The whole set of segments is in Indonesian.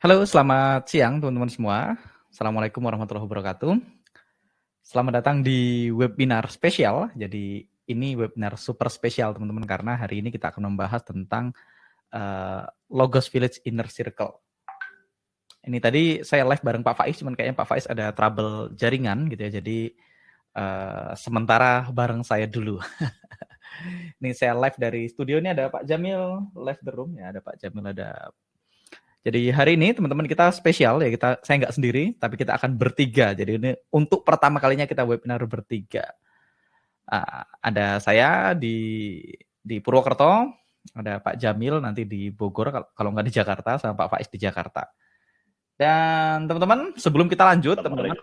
Halo, selamat siang teman-teman semua. Assalamualaikum warahmatullahi wabarakatuh. Selamat datang di webinar spesial. Jadi ini webinar super spesial teman-teman karena hari ini kita akan membahas tentang uh, Logos Village Inner Circle. Ini tadi saya live bareng Pak Faiz, cuman kayaknya Pak Faiz ada trouble jaringan gitu ya. Jadi uh, sementara bareng saya dulu. ini saya live dari studio ini ada Pak Jamil live the room ya, ada Pak Jamil, ada jadi hari ini teman-teman kita spesial ya kita saya nggak sendiri tapi kita akan bertiga. Jadi ini untuk pertama kalinya kita webinar bertiga. Uh, ada saya di di Purwokerto, ada Pak Jamil nanti di Bogor kalau nggak di Jakarta sama Pak Faiz di Jakarta. Dan teman-teman sebelum kita lanjut teman-teman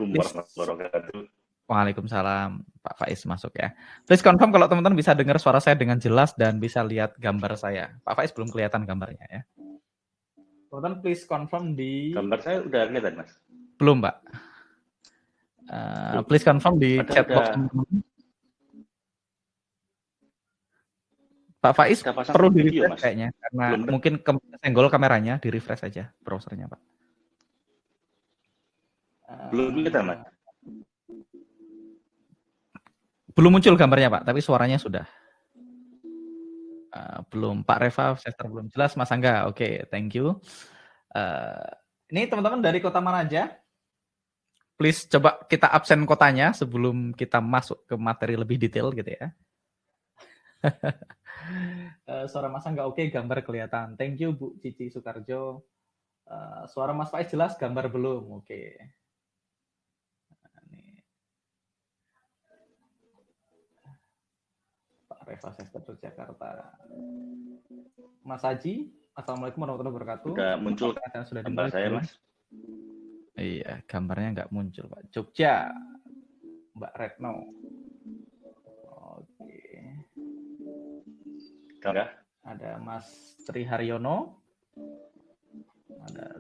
Waalaikumsalam Pak Faiz masuk ya. Please confirm kalau teman-teman bisa dengar suara saya dengan jelas dan bisa lihat gambar saya. Pak Faiz belum kelihatan gambarnya ya. Teman-teman please confirm di Gambar saya udah kelihatan, Mas. Belum, Pak. Uh, please confirm di Ada- chat box ada. Pak Faiz perlu di video, refresh Mas. kayaknya karena Belum mungkin ke senggol kameranya di refresh aja browsernya, Pak. Uh, Belum kelihatan, Mas. belum muncul gambarnya, Pak, tapi suaranya sudah. Uh, belum Pak Reva, Chester belum jelas, Mas Angga. Oke, thank you. Uh, ini teman-teman dari kota mana aja? Please coba kita absen kotanya sebelum kita masuk ke materi lebih detail gitu ya. Eh, suara Mas Angga oke, gambar kelihatan. Thank you Bu Cici Soekarjo. Eh, suara Mas Faiz jelas, gambar belum. Oke. Nah, ini. Pak Reva Sester Jakarta. Mas Haji, Assalamualaikum warahmatullahi wabarakatuh. Udah muncul Kelihatan sudah gambar dimulai saya? Mas. Iya, gambarnya nggak muncul, Pak. Jogja, Mbak Retno. Oke. Enggak? Ada Mas Tri Haryono. Ada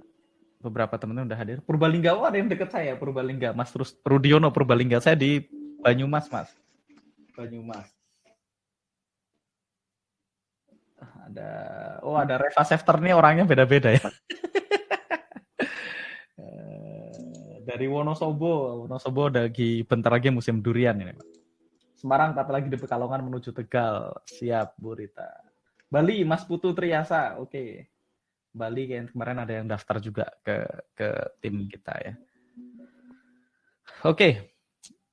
beberapa teman-teman udah hadir. Purbalingga, oh ada yang deket saya, Purbalingga. Mas Terus Rudiono Purbalingga. Saya di Banyumas, Mas. Banyumas. Ada, oh ada Reva Sefter nih orangnya beda-beda ya. Eh, dari Wonosobo, Wonosobo lagi bentar lagi musim durian ini. Pak. Semarang tapi lagi di Pekalongan menuju Tegal. Siap, Bu Rita. Bali, Mas Putu Triasa. Oke. Bali kayak kemarin ada yang daftar juga ke ke tim kita ya. Oke.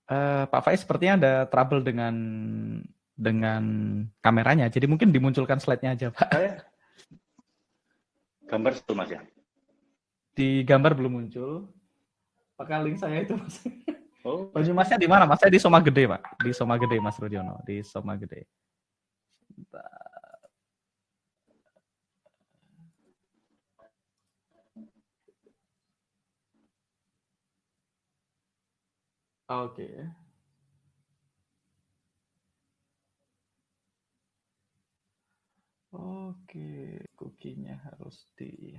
Eh, Pak Faiz sepertinya ada trouble dengan dengan kameranya. Jadi mungkin dimunculkan slide-nya aja, Pak. Saya gambar satu, Mas ya. Di gambar belum muncul. Pakai link saya itu, Mas. Oh, Banyumasnya di mana? Mas saya di Soma Gede, Pak. Di Soma Gede, Mas Rudiono. Di Soma Gede. Oke. Oke, cookie-nya harus di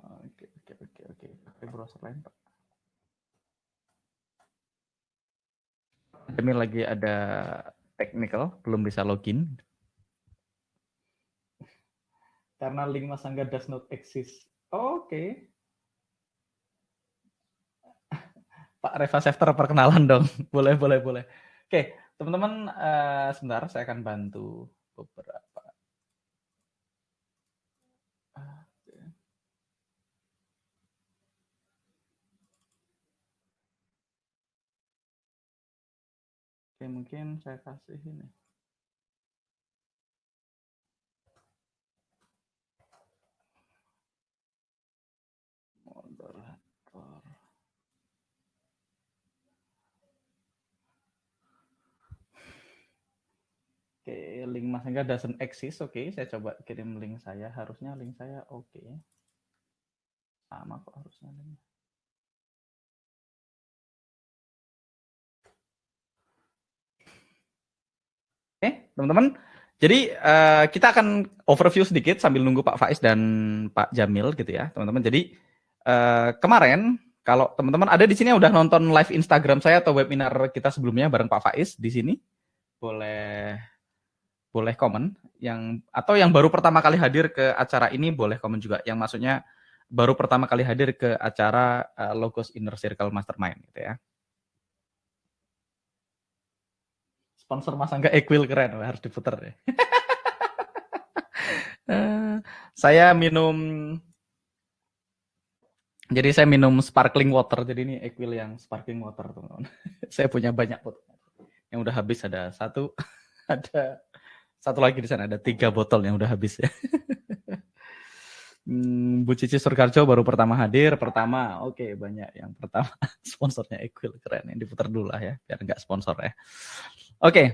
Oke, oke, oke, oke. Pakai browser lain, Pak. Demi lagi ada technical, belum bisa login. Karena link Mas Angga does not exist. Oke. Pak Reva Sefter perkenalan dong. Boleh, boleh, boleh. Oke, teman-teman, eh, sebentar saya akan bantu beberapa. Oke. Oke, mungkin saya kasih ini. Oke, link Mas Angga doesn't exist. Oke, saya coba kirim link saya. Harusnya link saya oke. Sama kok harusnya link. Oke, teman-teman. Jadi eh, kita akan overview sedikit sambil nunggu Pak Faiz dan Pak Jamil gitu ya, teman-teman. Jadi eh, kemarin kalau teman-teman ada di sini yang udah nonton live Instagram saya atau webinar kita sebelumnya bareng Pak Faiz di sini, boleh boleh komen. Yang atau yang baru pertama kali hadir ke acara ini boleh komen juga. Yang maksudnya baru pertama kali hadir ke acara uh, Logos Inner Circle Mastermind gitu ya. Sponsor Mas Angga Equil keren, harus diputar deh. uh, saya minum jadi saya minum sparkling water. Jadi ini Equil yang sparkling water, teman-teman. saya punya banyak. Yang udah habis ada satu, ada satu lagi di sana ada tiga botol yang udah habis ya. Bu Cici Surkarjo baru pertama hadir, pertama, oke okay, banyak yang pertama sponsornya Equil keren, yang diputar dulu lah ya, biar nggak sponsor ya. Oke, okay.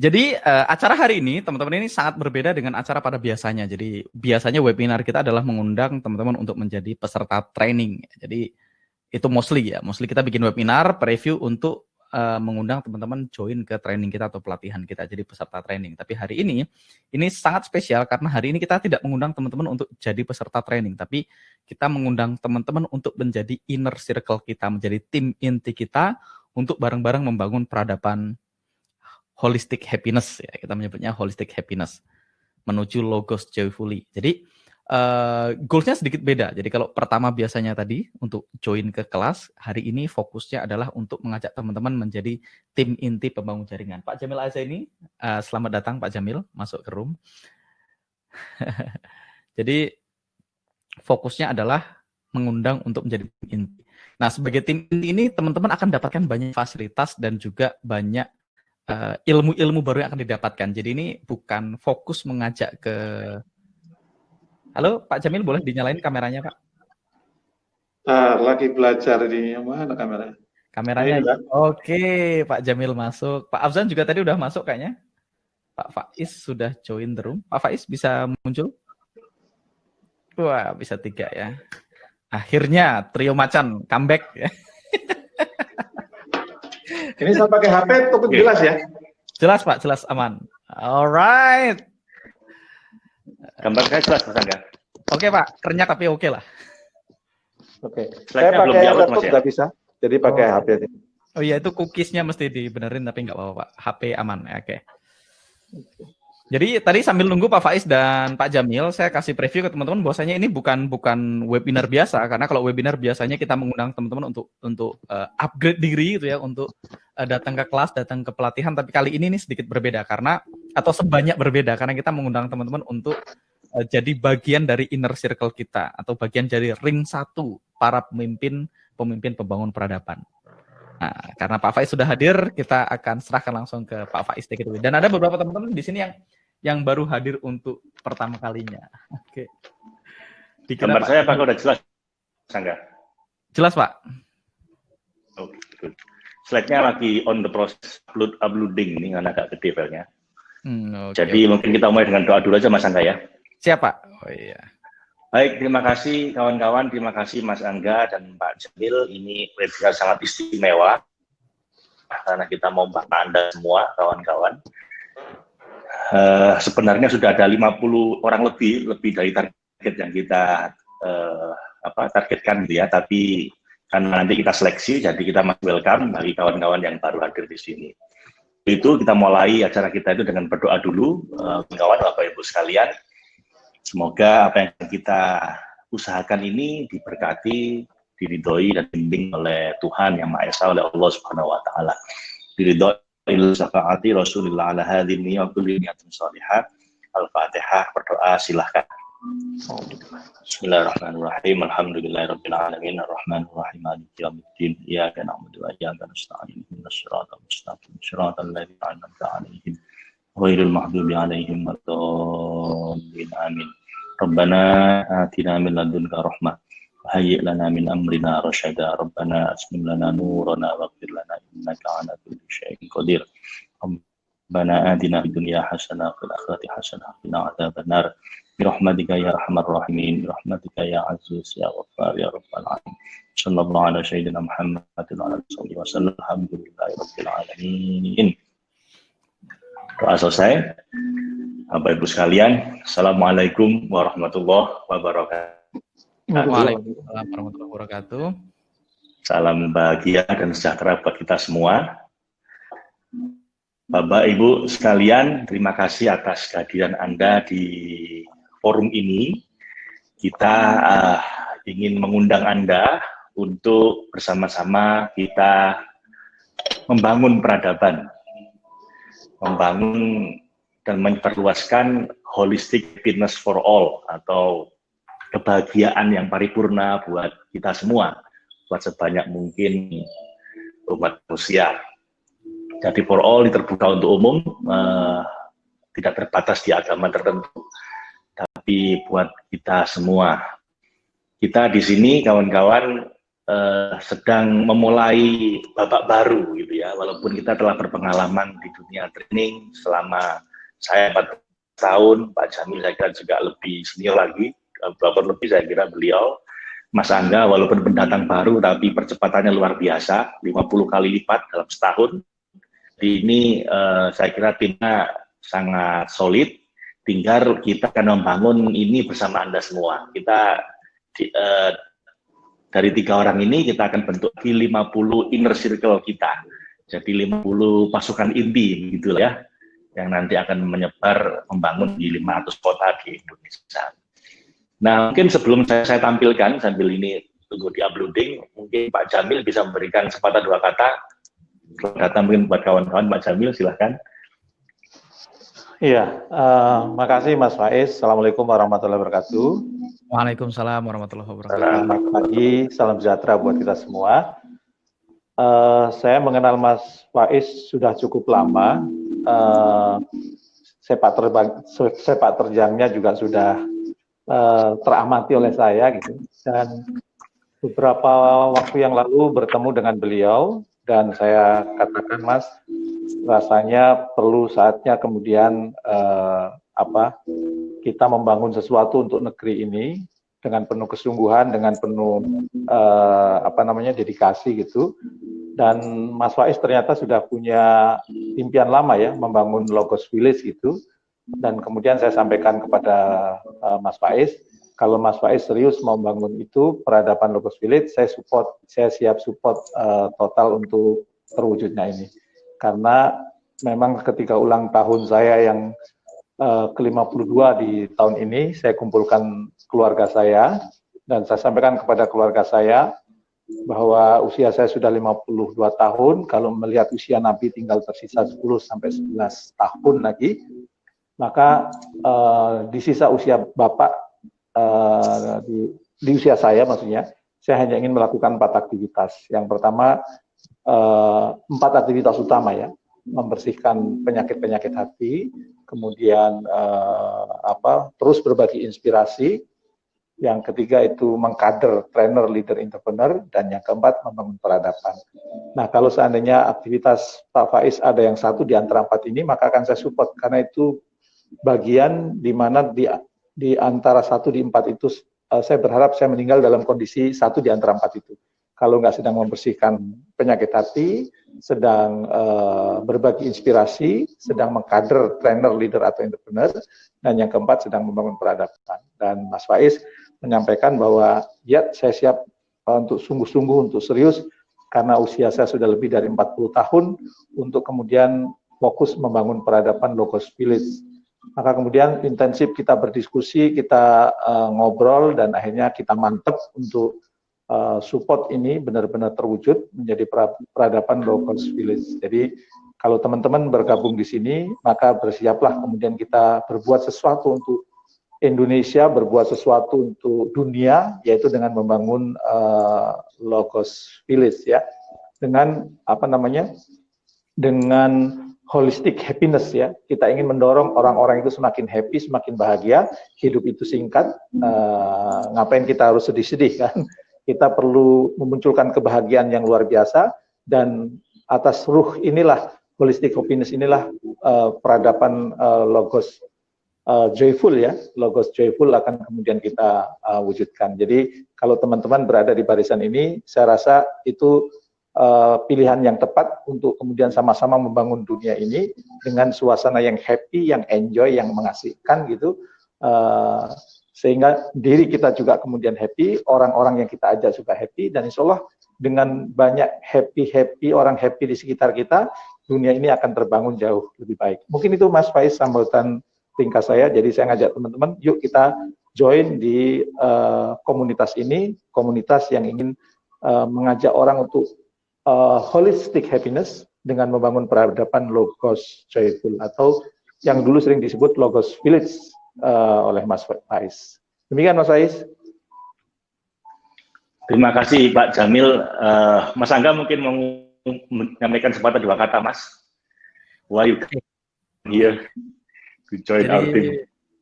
Jadi uh, acara hari ini teman-teman ini sangat berbeda dengan acara pada biasanya. Jadi biasanya webinar kita adalah mengundang teman-teman untuk menjadi peserta training. Jadi itu mostly ya, mostly kita bikin webinar preview untuk uh, mengundang teman-teman join ke training kita atau pelatihan kita jadi peserta training. Tapi hari ini ini sangat spesial karena hari ini kita tidak mengundang teman-teman untuk jadi peserta training, tapi kita mengundang teman-teman untuk menjadi inner circle kita, menjadi tim inti kita untuk bareng-bareng membangun peradaban holistic happiness ya kita menyebutnya holistic happiness menuju logos joyfully. Jadi uh, goalsnya sedikit beda. Jadi kalau pertama biasanya tadi untuk join ke kelas, hari ini fokusnya adalah untuk mengajak teman-teman menjadi tim inti pembangun jaringan. Pak Jamil Aza ini, uh, selamat datang Pak Jamil masuk ke room. Jadi fokusnya adalah mengundang untuk menjadi tim inti. Nah sebagai tim inti ini teman-teman akan dapatkan banyak fasilitas dan juga banyak Eh, ilmu-ilmu uh, baru yang akan didapatkan. Jadi ini bukan fokus mengajak ke Halo, Pak Jamil boleh dinyalain kameranya, Pak? Uh, lagi belajar di mana kameranya? Kameranya. Oke, okay, Pak Jamil masuk. Pak Afzan juga tadi udah masuk kayaknya. Pak Faiz sudah join the room. Pak Faiz bisa muncul? Wah, bisa tiga ya. Akhirnya trio macan comeback ya. Ini saya pakai HP cukup jelas ya? Jelas Pak, jelas aman. Alright. Gambar saya jelas Mas Angga. Oke Pak, kerenyak tapi oke lah. Oke. Saya pakai laptop ya? nggak bisa, jadi pakai oh. HP. Oh iya itu cookiesnya mesti dibenerin tapi nggak apa-apa Pak. HP aman ya, oke. Jadi tadi sambil nunggu Pak Faiz dan Pak Jamil, saya kasih preview ke teman-teman bahwasanya ini bukan bukan webinar biasa karena kalau webinar biasanya kita mengundang teman-teman untuk untuk uh, upgrade diri gitu ya, untuk uh, datang ke kelas, datang ke pelatihan, tapi kali ini nih sedikit berbeda karena atau sebanyak berbeda karena kita mengundang teman-teman untuk uh, jadi bagian dari inner circle kita atau bagian dari ring satu para pemimpin pemimpin pembangun peradaban. Nah, karena Pak Faiz sudah hadir, kita akan serahkan langsung ke Pak Faiz take Dan ada beberapa teman-teman di sini yang yang baru hadir untuk pertama kalinya. Oke. Okay. Gambar saya apakah udah jelas, Sangga? Jelas, Pak. Oke, okay, good. Slide-nya lagi on the process upload uploading ini karena agak gede filenya. Hmm, okay, Jadi okay. mungkin kita mulai dengan doa dulu aja Mas Angga ya. Siapa? Oh iya. Baik, terima kasih kawan-kawan, terima kasih Mas Angga dan Pak Jamil. Ini webinar sangat istimewa karena kita mau membahas Anda semua kawan-kawan uh, sebenarnya sudah ada 50 orang lebih lebih dari target yang kita uh, apa targetkan gitu ya tapi karena nanti kita seleksi jadi kita masih welcome bagi kawan-kawan yang baru hadir di sini itu kita mulai acara kita itu dengan berdoa dulu uh, kawan bapak ibu sekalian semoga apa yang kita usahakan ini diberkati diridhoi dan dibimbing oleh Tuhan yang Maha Esa oleh Allah Subhanahu wa taala diridhoi syafaati Rasulullah ala hadhihi niyatin salihah. Al-Fatihah berdoa silahkan. Bismillahirrahmanirrahim. Alhamdulillahirabbil alamin arrahmanir rahim maliki yaumiddin. Iyyaka na'budu wa iyyaka nasta'in. Ihdinas siratal mustaqim. Siratal ladzina an'amta 'alaihim ghairil maghdubi 'alaihim waladdallin. Amin. Rabbana atina min ladunka rahmah وهيئ لنا من أمرنا رشدا. ربنا أسلم لنا نورنا واغفر لنا إنك على كل شيء قدير. ربنا آتنا في الدنيا حسنة وفي الآخرة حسنة وقنا عذاب النار. برحمتك يا أرحم الراحمين. برحمتك يا عزيز يا غفار يا رب العالمين. صلى الله على سيدنا محمد وعلى آله وسلم. الحمد لله رب العالمين. Doa selesai. Bapak Ibu sekalian, Assalamualaikum warahmatullahi wabarakatuh. Waalaikumsalam warahmatullahi wabarakatuh. Salam bahagia dan sejahtera buat kita semua. Bapak Ibu sekalian, terima kasih atas kehadiran Anda di forum ini. Kita uh, ingin mengundang Anda untuk bersama-sama kita membangun peradaban, membangun dan memperluaskan holistic fitness for all atau kebahagiaan yang paripurna buat kita semua, buat sebanyak mungkin umat manusia. Jadi for all terbuka untuk umum, uh, tidak terbatas di agama tertentu tapi buat kita semua. Kita di sini kawan-kawan eh, sedang memulai babak baru gitu ya, walaupun kita telah berpengalaman di dunia training selama saya 4 tahun, Pak Jamil saya kira juga lebih senior lagi, beberapa lebih saya kira beliau, Mas Angga walaupun pendatang baru tapi percepatannya luar biasa, 50 kali lipat dalam setahun. Ini eh, saya kira timnya sangat solid, tinggal kita akan membangun ini bersama Anda semua. Kita di, uh, dari tiga orang ini kita akan bentuk di 50 inner circle kita. Jadi 50 pasukan inti gitu ya yang nanti akan menyebar membangun di 500 kota di Indonesia. Nah, mungkin sebelum saya, saya tampilkan sambil ini tunggu di uploading, mungkin Pak Jamil bisa memberikan sepatah dua kata. Datang mungkin buat kawan-kawan Pak Jamil, silahkan. Iya, uh, makasih Mas Faiz. Assalamualaikum warahmatullahi wabarakatuh. Waalaikumsalam warahmatullahi wabarakatuh. Selamat pagi, salam sejahtera buat kita semua. Uh, saya mengenal Mas Faiz sudah cukup lama. Uh, sepak terbang, sepak terjangnya juga sudah uh, teramati oleh saya gitu. Dan beberapa waktu yang lalu bertemu dengan beliau dan saya katakan Mas rasanya perlu saatnya kemudian eh, apa kita membangun sesuatu untuk negeri ini dengan penuh kesungguhan, dengan penuh eh, apa namanya dedikasi gitu. Dan Mas Faiz ternyata sudah punya impian lama ya membangun Logos Village gitu. Dan kemudian saya sampaikan kepada eh, Mas Faiz, kalau Mas Faiz serius mau membangun itu peradaban Logos Village, saya support, saya siap support uh, total untuk terwujudnya ini. Karena memang ketika ulang tahun saya yang uh, eh, ke-52 di tahun ini, saya kumpulkan keluarga saya, dan saya sampaikan kepada keluarga saya bahwa usia saya sudah 52 tahun, kalau melihat usia Nabi tinggal tersisa 10 sampai 11 tahun lagi, maka uh, di sisa usia Bapak, uh, di, di usia saya maksudnya, saya hanya ingin melakukan empat aktivitas. Yang pertama, uh, empat aktivitas utama ya, membersihkan penyakit-penyakit hati, kemudian uh, apa terus berbagi inspirasi, yang ketiga itu mengkader trainer, leader, entrepreneur, dan yang keempat membangun peradaban. Nah kalau seandainya aktivitas Pak Faiz ada yang satu di antara empat ini, maka akan saya support karena itu bagian di mana di, di antara satu di empat itu uh, saya berharap saya meninggal dalam kondisi satu di antara empat itu kalau nggak sedang membersihkan penyakit hati, sedang uh, berbagi inspirasi, sedang mengkader trainer, leader atau entrepreneur, dan yang keempat sedang membangun peradaban. Dan Mas Faiz menyampaikan bahwa ya saya siap uh, untuk sungguh-sungguh, untuk serius, karena usia saya sudah lebih dari 40 tahun, untuk kemudian fokus membangun peradaban Logos Village. Maka kemudian intensif kita berdiskusi, kita uh, ngobrol, dan akhirnya kita mantep untuk uh, support ini benar-benar terwujud menjadi peradaban cost village. Jadi kalau teman-teman bergabung di sini, maka bersiaplah kemudian kita berbuat sesuatu untuk Indonesia, berbuat sesuatu untuk dunia, yaitu dengan membangun uh, low cost village ya, dengan apa namanya, dengan holistic happiness ya. Kita ingin mendorong orang-orang itu semakin happy, semakin bahagia. Hidup itu singkat. Uh, ngapain kita harus sedih-sedih kan? kita perlu memunculkan kebahagiaan yang luar biasa dan atas ruh inilah holistic happiness inilah uh, peradaban uh, logos uh, joyful ya logos joyful akan kemudian kita uh, wujudkan jadi kalau teman-teman berada di barisan ini saya rasa itu uh, pilihan yang tepat untuk kemudian sama-sama membangun dunia ini dengan suasana yang happy yang enjoy yang mengasihkan gitu uh, sehingga diri kita juga kemudian happy, orang-orang yang kita ajak juga happy, dan insya Allah dengan banyak happy-happy, orang happy di sekitar kita, dunia ini akan terbangun jauh lebih baik. Mungkin itu Mas Faiz sambutan tingkat saya. Jadi saya ngajak teman-teman, yuk kita join di uh, komunitas ini, komunitas yang ingin uh, mengajak orang untuk uh, holistic happiness dengan membangun peradaban logos joyful atau yang dulu sering disebut logos village uh, oleh Mas Faiz. Demikian Mas Faiz. Terima kasih Pak Jamil. Uh, Mas Angga mungkin mau menyampaikan sepatah dua kata Mas. Why you here to join Jadi, our team?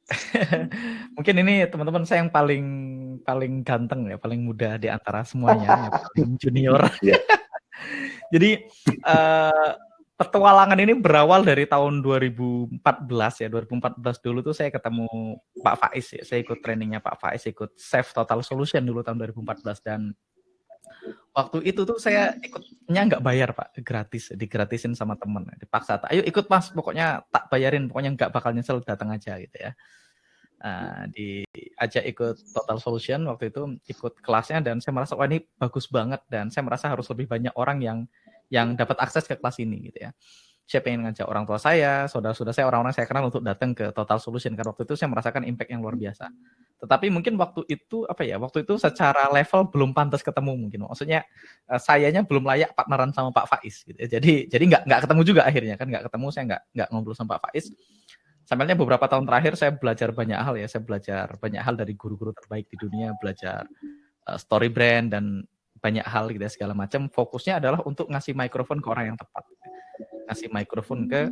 mungkin ini teman-teman saya yang paling paling ganteng ya, paling muda di antara semuanya, yang paling junior. Yeah. Jadi uh, petualangan ini berawal dari tahun 2014 ya. 2014 dulu tuh saya ketemu Pak Faiz ya. Saya ikut trainingnya Pak Faiz ikut Save Total Solution dulu tahun 2014 dan waktu itu tuh saya ikutnya nggak bayar Pak. Gratis digratisin sama temen. Dipaksa ayo ikut Mas. Pokoknya tak bayarin. Pokoknya nggak bakal nyesel datang aja gitu ya uh, diajak ikut Total Solution waktu itu ikut kelasnya dan saya merasa wah ini bagus banget dan saya merasa harus lebih banyak orang yang yang dapat akses ke kelas ini gitu ya. Saya pengen ngajak orang tua saya, saudara-saudara saya, orang-orang saya kenal untuk datang ke Total Solution karena waktu itu saya merasakan impact yang luar biasa. Tetapi mungkin waktu itu apa ya? Waktu itu secara level belum pantas ketemu mungkin. Maksudnya uh, sayanya belum layak partneran sama Pak Faiz gitu ya. Jadi jadi nggak nggak ketemu juga akhirnya kan nggak ketemu saya nggak nggak ngobrol sama Pak Faiz. Sampainya beberapa tahun terakhir saya belajar banyak hal ya. Saya belajar banyak hal dari guru-guru terbaik di dunia, belajar uh, story brand dan banyak hal gitu ya segala macam. Fokusnya adalah untuk ngasih mikrofon ke orang yang tepat. Ngasih mikrofon ke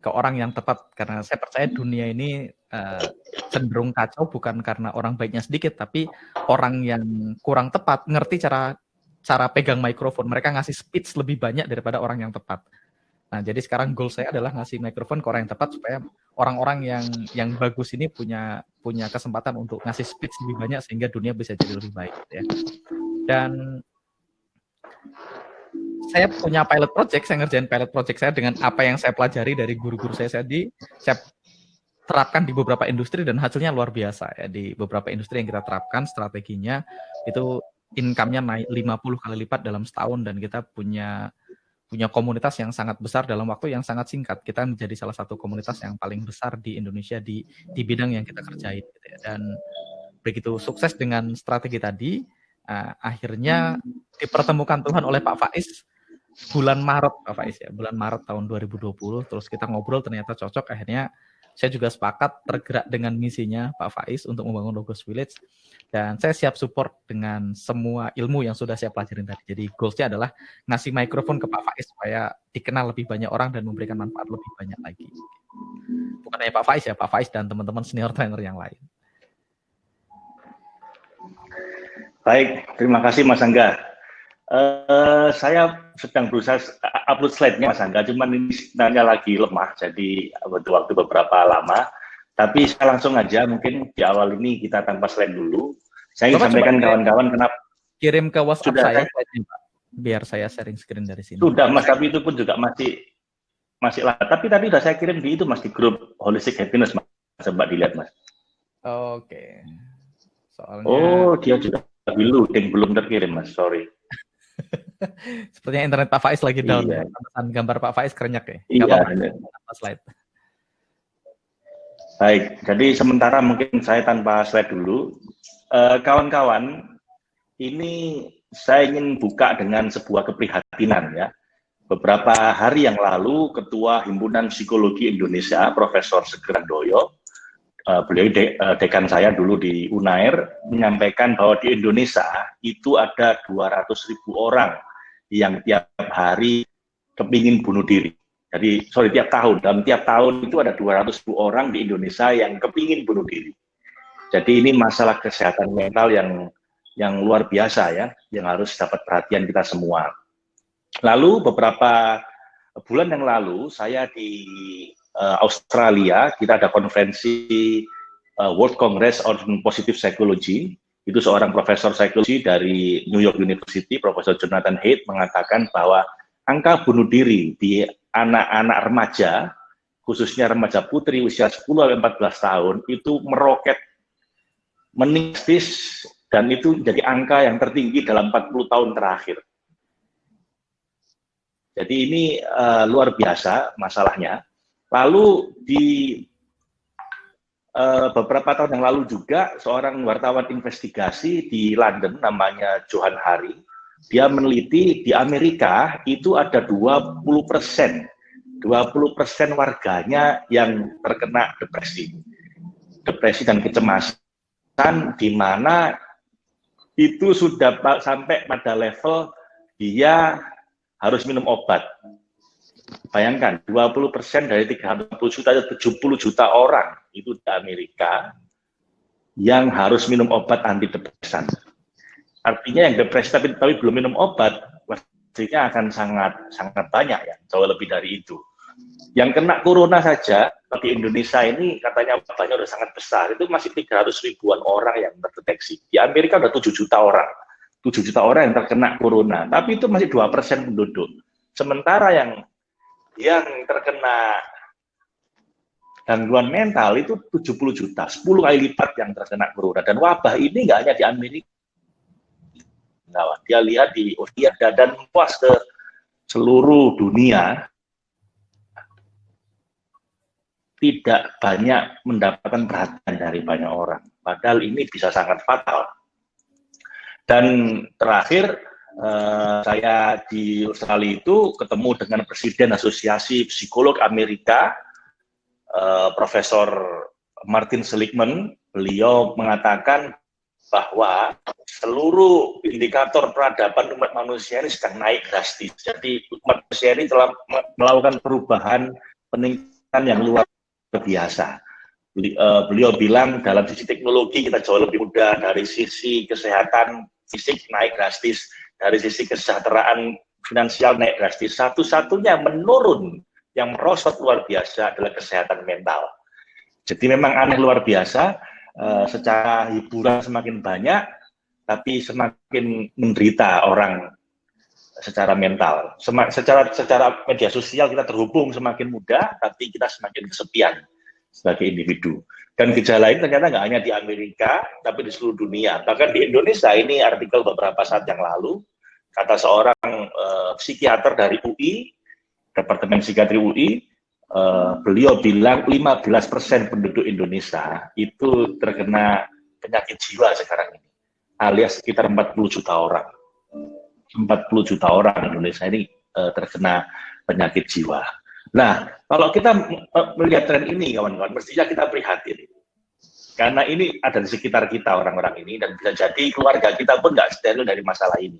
ke orang yang tepat. Karena saya percaya dunia ini uh, cenderung kacau bukan karena orang baiknya sedikit tapi orang yang kurang tepat ngerti cara cara pegang mikrofon mereka ngasih speech lebih banyak daripada orang yang tepat nah jadi sekarang goal saya adalah ngasih mikrofon ke orang yang tepat supaya orang-orang yang yang bagus ini punya punya kesempatan untuk ngasih speech lebih banyak sehingga dunia bisa jadi lebih baik ya. Dan saya punya pilot project, saya ngerjain pilot project saya dengan apa yang saya pelajari dari guru-guru saya tadi, saya terapkan di beberapa industri dan hasilnya luar biasa ya. Di beberapa industri yang kita terapkan strateginya itu income-nya naik 50 kali lipat dalam setahun dan kita punya punya komunitas yang sangat besar dalam waktu yang sangat singkat. Kita menjadi salah satu komunitas yang paling besar di Indonesia di di bidang yang kita kerjain gitu ya. dan begitu sukses dengan strategi tadi uh, akhirnya dipertemukan Tuhan oleh Pak Faiz bulan Maret Pak Faiz ya, bulan Maret tahun 2020 terus kita ngobrol ternyata cocok akhirnya saya juga sepakat tergerak dengan misinya Pak Faiz untuk membangun Logos Village dan saya siap support dengan semua ilmu yang sudah saya pelajarin tadi. Jadi goalsnya adalah ngasih mikrofon ke Pak Faiz supaya dikenal lebih banyak orang dan memberikan manfaat lebih banyak lagi. Bukan hanya Pak Faiz ya, Pak Faiz dan teman-teman senior trainer yang lain. Baik, terima kasih Mas Angga. Uh, saya sedang berusaha upload slide-nya Mas Angga, cuman ini sinyalnya lagi lemah, jadi butuh waktu beberapa lama. Tapi saya langsung aja, mungkin di awal ini kita tanpa slide dulu. Saya ingin sampaikan kawan-kawan kenapa kirim ke WhatsApp sudah, saya, Pak, biar saya sharing screen dari sini. Sudah, Mas, tapi itu pun juga masih masih lah. Tapi tadi sudah saya kirim di itu Mas di grup Holistic Happiness, Mas. Coba dilihat, Mas. Oke. Soalnya Oh, dia juga tapi loading belum terkirim mas, sorry. Sepertinya internet Pak Faiz lagi down. Iya. Ya. Gambar Pak Faiz kerenyak ya. Iya. Tanpa slide. Baik, jadi sementara mungkin saya tanpa slide dulu. Eh, kawan-kawan, uh, ini saya ingin buka dengan sebuah keprihatinan ya. Beberapa hari yang lalu, Ketua Himpunan Psikologi Indonesia, Profesor Segerandoyo, uh, beliau de, uh, dekan saya dulu di Unair menyampaikan bahwa di Indonesia itu ada 200 ribu orang yang tiap hari kepingin bunuh diri. Jadi, sorry, tiap tahun, dalam tiap tahun itu ada 200 ribu orang di Indonesia yang kepingin bunuh diri. Jadi ini masalah kesehatan mental yang yang luar biasa ya, yang harus dapat perhatian kita semua. Lalu beberapa bulan yang lalu saya di uh, Australia, kita ada konferensi uh, World Congress on Positive Psychology. Itu seorang profesor psikologi dari New York University, Profesor Jonathan Haidt, mengatakan bahwa angka bunuh diri di anak-anak remaja, khususnya remaja putri usia 10-14 tahun, itu meroket meningkat dan itu jadi angka yang tertinggi dalam 40 tahun terakhir. Jadi ini uh, luar biasa masalahnya. Lalu di uh, beberapa tahun yang lalu juga seorang wartawan investigasi di London namanya Johan Hari, dia meneliti di Amerika itu ada 20 persen, 20 persen warganya yang terkena depresi, depresi dan kecemasan, di mana itu sudah sampai pada level dia harus minum obat. Bayangkan, 20% dari 360 juta, 70 juta orang itu di Amerika yang harus minum obat antidepresan. Artinya yang depresi tapi, tapi belum minum obat, pastinya akan sangat sangat banyak ya, jauh lebih dari itu. Yang kena corona saja, bagi Indonesia ini katanya wabahnya sudah sangat besar, itu masih 300 ribuan orang yang terdeteksi. Di Amerika sudah 7 juta orang. 7 juta orang yang terkena corona, tapi itu masih dua persen penduduk. Sementara yang yang terkena gangguan mental itu 70 juta, 10 kali lipat yang terkena corona. Dan wabah ini nggak hanya di Amerika. Nah, dia lihat di Australia dan puas ke seluruh dunia, tidak banyak mendapatkan perhatian dari banyak orang. Padahal ini bisa sangat fatal. Dan terakhir, uh, saya di Australia itu ketemu dengan Presiden Asosiasi Psikolog Amerika, uh, Profesor Martin Seligman. Beliau mengatakan bahwa seluruh indikator peradaban umat manusia ini sedang naik drastis. Jadi umat manusia ini telah melakukan perubahan peningkatan yang luar biasa. Eh, beliau bilang dalam sisi teknologi kita jauh lebih mudah, dari sisi kesehatan fisik naik drastis, dari sisi kesejahteraan finansial naik drastis. Satu-satunya menurun yang merosot luar biasa adalah kesehatan mental. Jadi memang aneh luar biasa, uh, secara hiburan semakin banyak, tapi semakin menderita orang secara mental. Secara secara media sosial kita terhubung semakin mudah, tapi kita semakin kesepian sebagai individu. Dan gejala ini ternyata nggak hanya di Amerika, tapi di seluruh dunia. Bahkan di Indonesia ini artikel beberapa saat yang lalu, kata seorang uh, psikiater dari UI, Departemen Psikiatri UI, uh, beliau bilang 15% penduduk Indonesia itu terkena penyakit jiwa sekarang ini, alias sekitar 40 juta orang. 40 juta orang Indonesia ini uh, terkena penyakit jiwa. Nah, kalau kita melihat tren ini, kawan-kawan, mestinya kita prihatin. Karena ini ada di sekitar kita orang-orang ini, dan bisa jadi keluarga kita pun nggak steril dari masalah ini.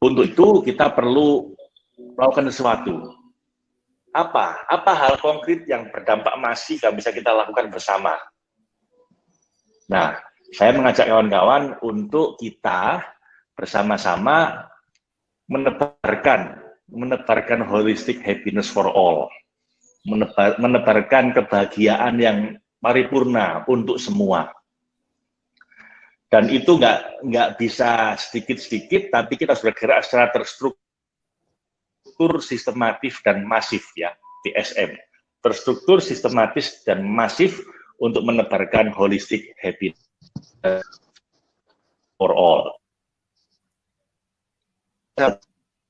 Untuk itu, kita perlu melakukan sesuatu. Apa? Apa hal konkret yang berdampak masif yang bisa kita lakukan bersama? Nah, saya mengajak kawan-kawan untuk kita bersama-sama menebarkan menebarkan holistic happiness for all, menebar, menebarkan kebahagiaan yang paripurna untuk semua. Dan itu nggak nggak bisa sedikit-sedikit, tapi kita sudah bergerak secara terstruktur, sistematis dan masif ya, TSM. Terstruktur, sistematis dan masif untuk menebarkan holistic happiness for all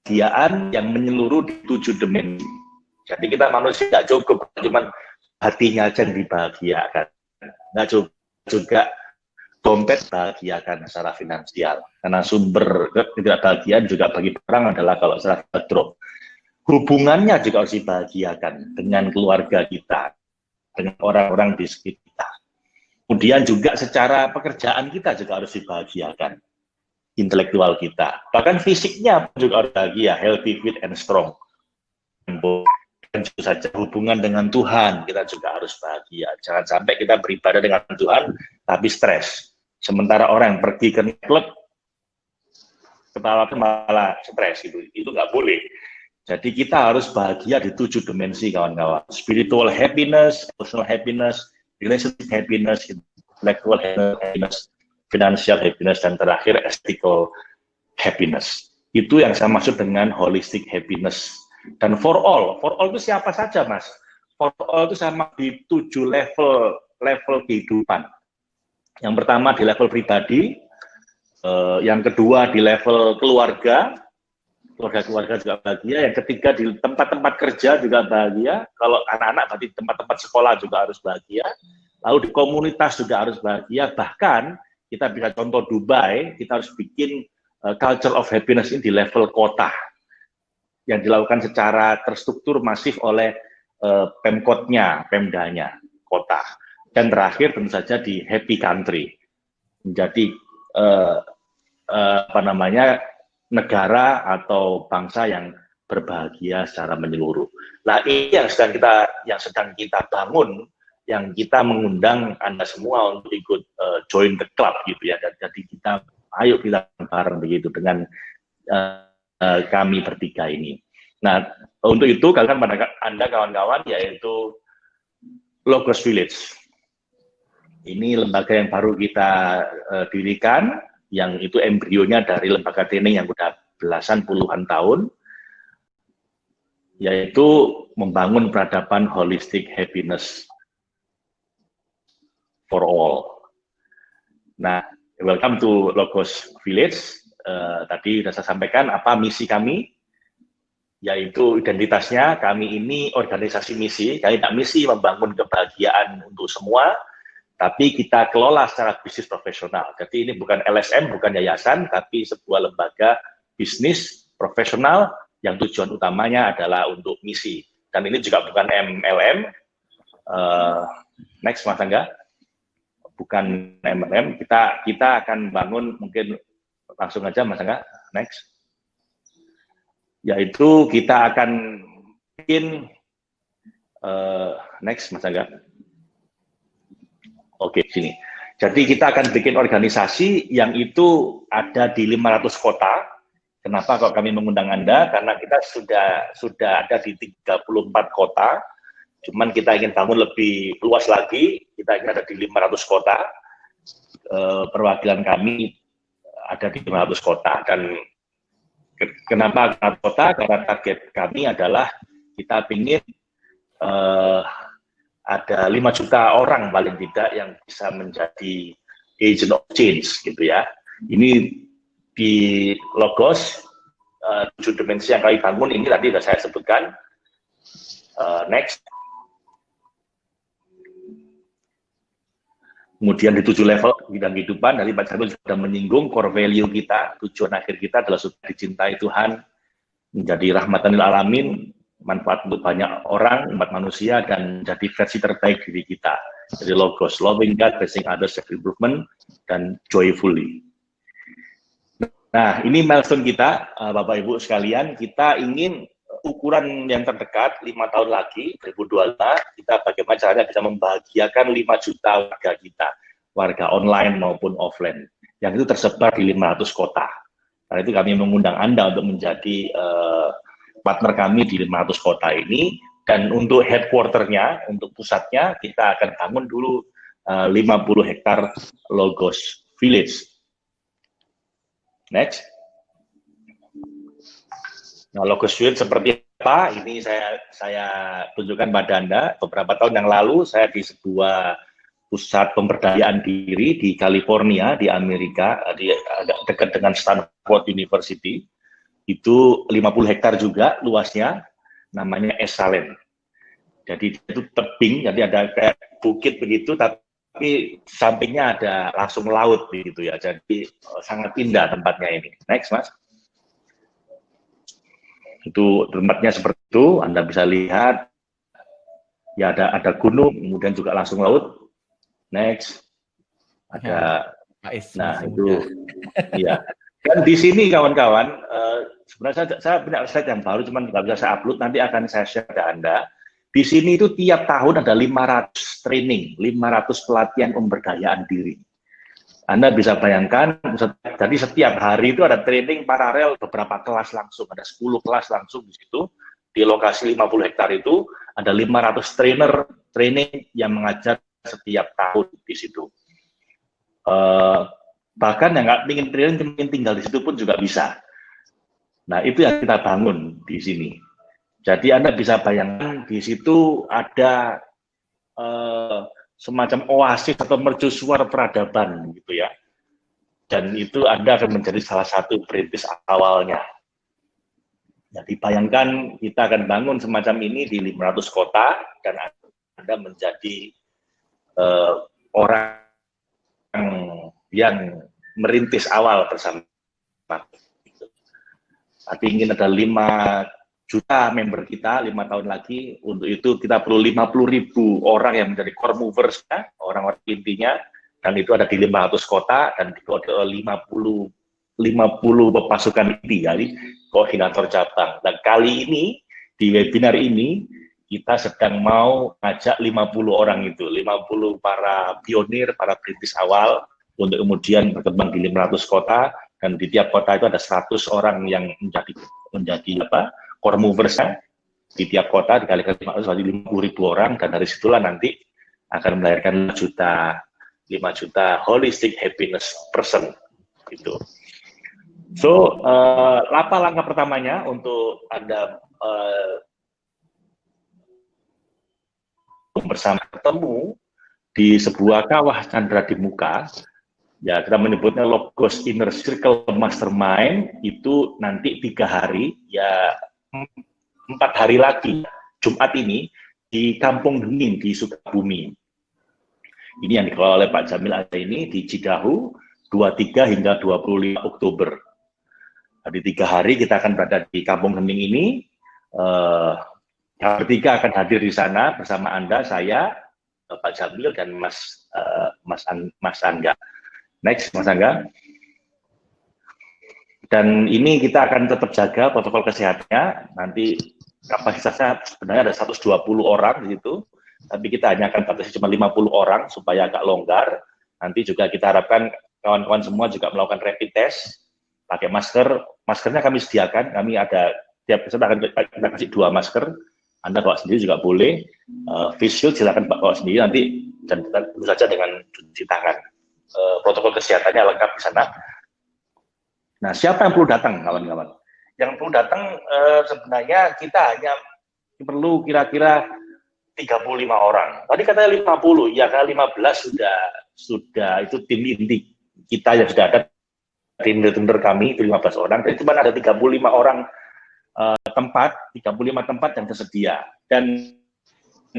kebahagiaan yang menyeluruh di tujuh dimensi. Jadi kita manusia nggak cukup cuman hatinya aja yang dibahagiakan, nggak cukup juga dompet bahagiakan secara finansial. Karena sumber ketidakbahagiaan juga bagi orang adalah kalau secara drop. Hubungannya juga harus dibahagiakan dengan keluarga kita, dengan orang-orang di sekitar. Kemudian juga secara pekerjaan kita juga harus dibahagiakan intelektual kita. Bahkan fisiknya juga harus bahagia, healthy, fit, and strong. Dan juga saja hubungan dengan Tuhan, kita juga harus bahagia. Jangan sampai kita beribadah dengan Tuhan, tapi stres. Sementara orang yang pergi ke klub, kepala malah stres, itu itu nggak boleh. Jadi kita harus bahagia di tujuh dimensi kawan-kawan. Spiritual happiness, emotional happiness, relationship happiness, intellectual happiness, financial happiness, dan terakhir ethical happiness. Itu yang saya maksud dengan holistic happiness. Dan for all, for all itu siapa saja mas? For all itu sama di tujuh level level kehidupan. Yang pertama di level pribadi, eh, yang kedua di level keluarga, keluarga-keluarga juga bahagia, yang ketiga di tempat-tempat kerja juga bahagia, kalau anak-anak berarti tempat-tempat sekolah juga harus bahagia, lalu di komunitas juga harus bahagia, bahkan kita bisa contoh Dubai, kita harus bikin uh, culture of happiness ini di level kota, yang dilakukan secara terstruktur masif oleh uh, pemkotnya, pemdanya, kota. Dan terakhir tentu saja di happy country, menjadi uh, uh, apa namanya negara atau bangsa yang berbahagia secara menyeluruh. Nah ini yang sedang kita yang sedang kita bangun yang kita mengundang Anda semua untuk ikut uh, join the club gitu ya. Dan jadi kita ayo kita bareng begitu dengan uh, uh, kami bertiga ini. Nah, untuk itu kalian pada Anda kawan-kawan yaitu Logos Village. Ini lembaga yang baru kita uh, dirikan yang itu embrionya dari lembaga training yang sudah belasan puluhan tahun yaitu membangun peradaban holistic happiness for all. Nah, welcome to Logos Village. Uh, tadi sudah saya sampaikan apa misi kami, yaitu identitasnya kami ini organisasi misi. Kami tidak misi membangun kebahagiaan untuk semua, tapi kita kelola secara bisnis profesional. Jadi ini bukan LSM, bukan yayasan, tapi sebuah lembaga bisnis profesional yang tujuan utamanya adalah untuk misi. Dan ini juga bukan MLM. Uh, eh, next, Mas Angga bukan MLM, kita kita akan bangun mungkin langsung aja Mas Angga, next. Yaitu kita akan bikin uh, next Mas Angga. Oke, sini. Jadi kita akan bikin organisasi yang itu ada di 500 kota. Kenapa kok kami mengundang Anda? Karena kita sudah sudah ada di 34 kota Cuman kita ingin bangun lebih luas lagi, kita ingin ada di 500 kota, e, perwakilan kami ada di 500 kota. Dan ke, kenapa 500 kota? Karena target kami adalah kita ingin e, ada 5 juta orang paling tidak yang bisa menjadi agent of change gitu ya. Ini di Logos, uh, tujuh dimensi yang kami bangun ini tadi sudah saya sebutkan. Next. Kemudian di tujuh level bidang kehidupan, dari Pak Jarno sudah menyinggung core value kita, tujuan akhir kita adalah supaya dicintai Tuhan, menjadi rahmatan alamin, manfaat untuk banyak orang, umat manusia, dan jadi versi terbaik diri kita. Jadi logos, loving God, blessing others, self-improvement, dan joyfully. Nah, ini milestone kita, eh, Bapak-Ibu sekalian, kita ingin ukuran yang terdekat lima tahun lagi 2022 kita bagaimana caranya bisa membahagiakan 5 juta warga kita warga online maupun offline yang itu tersebar di 500 kota. Karena itu kami mengundang Anda untuk menjadi uh, partner kami di 500 kota ini dan untuk headquarternya untuk pusatnya kita akan bangun dulu eh, uh, 50 hektar Logos Village. Next Nah, logo suite seperti apa? Ini saya saya tunjukkan pada Anda. Beberapa tahun yang lalu saya di sebuah pusat pemberdayaan diri di California di Amerika, di agak dekat dengan Stanford University. Itu 50 hektar juga luasnya, namanya Esalen. Jadi itu tebing, jadi ada kayak bukit begitu, tapi sampingnya ada langsung laut begitu ya. Jadi sangat indah tempatnya ini. Next, Mas itu tempatnya seperti itu Anda bisa lihat. Ya ada ada gunung kemudian juga langsung laut. Next. Ada ya, nah itu. ya dan di sini kawan-kawan uh, sebenarnya saya, saya punya slide yang baru cuman nggak bisa saya upload. Nanti akan saya share ke Anda. Di sini itu tiap tahun ada 500 training 500 pelatihan pemberdayaan diri anda bisa bayangkan, jadi setiap hari itu ada training paralel beberapa kelas langsung, ada 10 kelas langsung di situ, di lokasi 50 hektar itu, ada 500 trainer training yang mengajar setiap tahun di situ. Uh, bahkan yang nggak ingin training, ingin tinggal di situ pun juga bisa. Nah, itu yang kita bangun di sini. Jadi Anda bisa bayangkan di situ ada uh, semacam oasis atau mercusuar peradaban gitu ya. Dan itu Anda akan menjadi salah satu perintis awalnya. Jadi bayangkan kita akan bangun semacam ini di 500 kota dan Anda menjadi uh, orang yang merintis awal bersama. Tapi ingin ada 5 juta member kita lima tahun lagi. Untuk itu kita perlu 50 ribu orang yang menjadi core movers, ya, orang-orang intinya dan itu ada di 500 kota dan di 50 50 pasukan inti jadi koordinator cabang. Dan kali ini di webinar ini kita sedang mau ngajak 50 orang itu, 50 para pionir, para kritis awal untuk kemudian berkembang di 500 kota dan di tiap kota itu ada 100 orang yang menjadi menjadi apa? Core movers di tiap kota dikalikan 500 jadi 50 ribu orang dan dari situlah nanti akan melahirkan 5 juta 5 juta holistic happiness person gitu. So, uh, apa langkah pertamanya untuk Anda uh, bersama ketemu di sebuah kawah Chandra di muka, ya kita menyebutnya Logos Inner Circle Mastermind, itu nanti tiga hari, ya empat hari lagi, Jumat ini, di Kampung Dingin di Sukabumi. Ini yang dikelola oleh Pak Jamil ada ini di Cidahu 23 hingga 25 Oktober. Di tiga hari kita akan berada di Kampung Hening ini. Uh, bertiga akan hadir di sana bersama Anda, saya, Pak Jamil, dan Mas uh, Mas, Mas Angga. Next, Mas Angga. Dan ini kita akan tetap jaga protokol kesehatannya. Nanti kapasitasnya sebenarnya ada 120 orang di situ tapi kita hanya akan batasi cuma 50 orang supaya agak longgar. Nanti juga kita harapkan kawan-kawan semua juga melakukan rapid test, pakai masker. Maskernya kami sediakan, kami ada tiap kita akan kita kasih dua masker. Anda bawa sendiri juga boleh. Uh, face shield silakan bawa sendiri nanti dan tentu saja dengan cuci tangan. Uh, protokol kesehatannya lengkap di sana. Nah, siapa yang perlu datang, kawan-kawan? Yang perlu datang uh, sebenarnya kita hanya perlu kira-kira 35 orang. Tadi katanya 50, ya kan 15 sudah sudah itu tim inti kita yang sudah ada tim leader kami itu 15 orang. Jadi cuma ada 35 orang uh, tempat, 35 tempat yang tersedia. Dan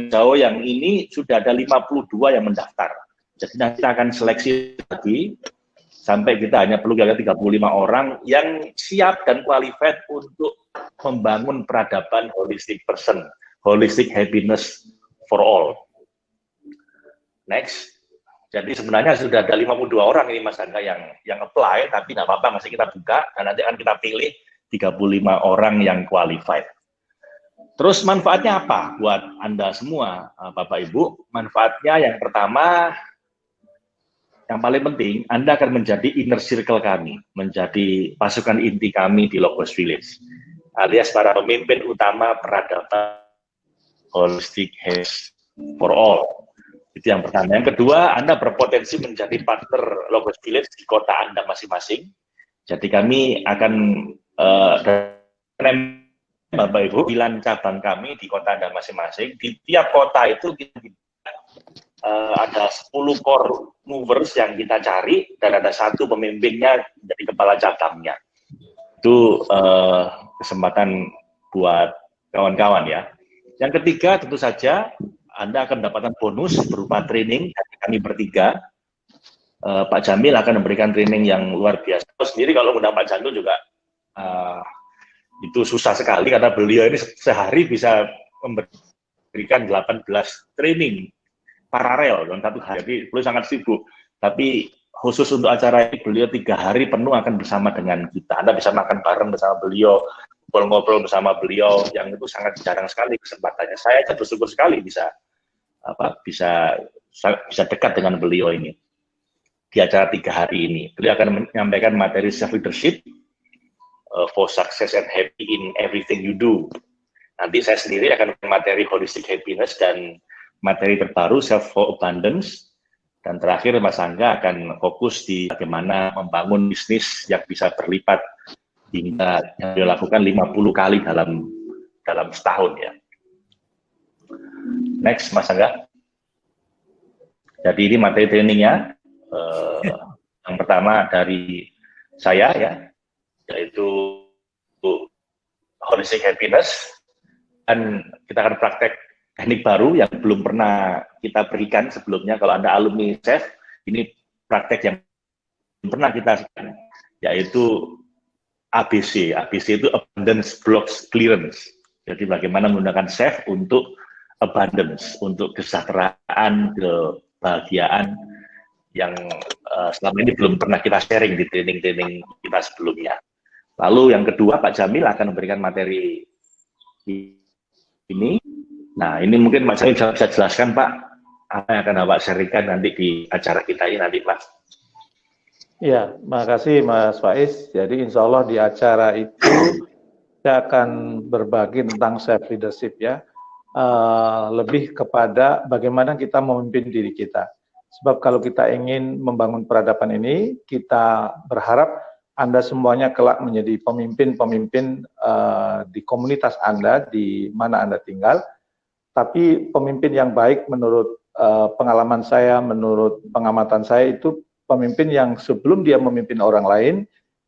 jauh yang ini sudah ada 52 yang mendaftar. Jadi nanti kita akan seleksi lagi sampai kita hanya perlu kira 35 orang yang siap dan qualified untuk membangun peradaban holistic person holistic happiness for all. Next. Jadi sebenarnya sudah ada 52 orang ini Mas Angga yang yang apply, tapi nggak apa-apa masih kita buka dan nanti akan kita pilih 35 orang yang qualified. Terus manfaatnya apa buat Anda semua, eh, Bapak Ibu? Manfaatnya yang pertama, yang paling penting, Anda akan menjadi inner circle kami, menjadi pasukan inti kami di Logos Village, alias para pemimpin utama peradaban holistic health for all. Itu yang pertama. Yang kedua, Anda berpotensi menjadi partner Logos Village di kota Anda masing-masing. Jadi kami akan uh, Bapak Ibu, bilan cabang kami di kota Anda masing-masing. Di tiap kota itu kita uh, ada 10 core movers yang kita cari dan ada satu pemimpinnya jadi kepala cabangnya. Itu uh, kesempatan buat kawan-kawan ya. Yang ketiga tentu saja Anda akan mendapatkan bonus berupa training dari kami bertiga. Uh, Pak Jamil akan memberikan training yang luar biasa. Sendiri kalau mengundang Pak Jamil juga uh, itu susah sekali karena beliau ini sehari bisa memberikan 18 training paralel dalam satu hari. Jadi beliau sangat sibuk. Tapi khusus untuk acara ini beliau tiga hari penuh akan bersama dengan kita. Anda bisa makan bareng bersama beliau, ngobrol-ngobrol bersama beliau yang itu sangat jarang sekali kesempatannya. Saya aja bersyukur sekali bisa apa bisa bisa dekat dengan beliau ini di acara tiga hari ini. Beliau akan menyampaikan materi self leadership uh, for success and happy in everything you do. Nanti saya sendiri akan materi holistic happiness dan materi terbaru self abundance dan terakhir Mas Angga akan fokus di bagaimana membangun bisnis yang bisa berlipat hingga yang dilakukan 50 kali dalam dalam setahun ya. Next, Mas Angga. Jadi ini materi trainingnya. Uh, yang pertama dari saya ya, yaitu holistic happiness dan kita akan praktek teknik baru yang belum pernah kita berikan sebelumnya. Kalau Anda alumni chef, ini praktek yang belum pernah kita yaitu ABC. ABC itu Abundance Blocks Clearance. Jadi bagaimana menggunakan chef untuk abundance, untuk kesejahteraan, kebahagiaan yang uh, selama ini belum pernah kita sharing di training-training kita sebelumnya. Lalu yang kedua, Pak Jamil akan memberikan materi ini. Nah, ini mungkin Pak bisa, bisa jelaskan, Pak, apa yang akan Bapak sharingkan nanti di acara kita ini nanti, Pak. Ya, makasih Mas Faiz. Jadi insya Allah di acara itu saya akan berbagi tentang self leadership ya. Uh, lebih kepada bagaimana kita memimpin diri kita. Sebab kalau kita ingin membangun peradaban ini, kita berharap Anda semuanya kelak menjadi pemimpin-pemimpin uh, di komunitas Anda, di mana Anda tinggal. Tapi pemimpin yang baik menurut uh, pengalaman saya, menurut pengamatan saya itu pemimpin yang sebelum dia memimpin orang lain,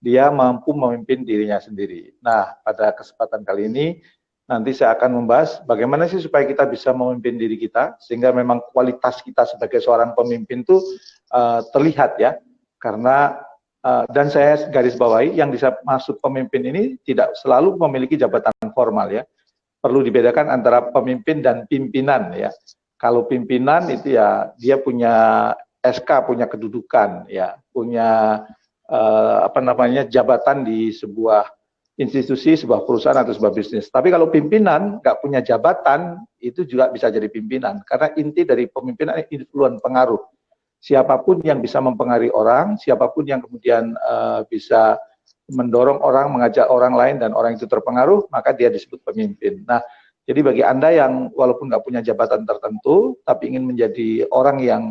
dia mampu memimpin dirinya sendiri. Nah, pada kesempatan kali ini, nanti saya akan membahas bagaimana sih supaya kita bisa memimpin diri kita, sehingga memang kualitas kita sebagai seorang pemimpin itu uh, terlihat ya, karena uh, dan saya garis bawahi yang bisa masuk pemimpin ini tidak selalu memiliki jabatan formal ya, perlu dibedakan antara pemimpin dan pimpinan ya. Kalau pimpinan itu ya dia punya SK punya kedudukan ya. Punya uh, apa namanya jabatan di sebuah institusi sebuah perusahaan atau sebuah bisnis. Tapi kalau pimpinan nggak punya jabatan itu juga bisa jadi pimpinan. Karena inti dari pemimpinan influen pengaruh. Siapa pun yang bisa mempengaruhi orang siapa pun yang kemudian uh, bisa mendorong orang mengajak orang lain dan orang itu terpengaruh maka dia disebut pemimpin nah jadi bagi anda yang walaupun nggak punya jabatan tertentu tapi ingin menjadi orang yang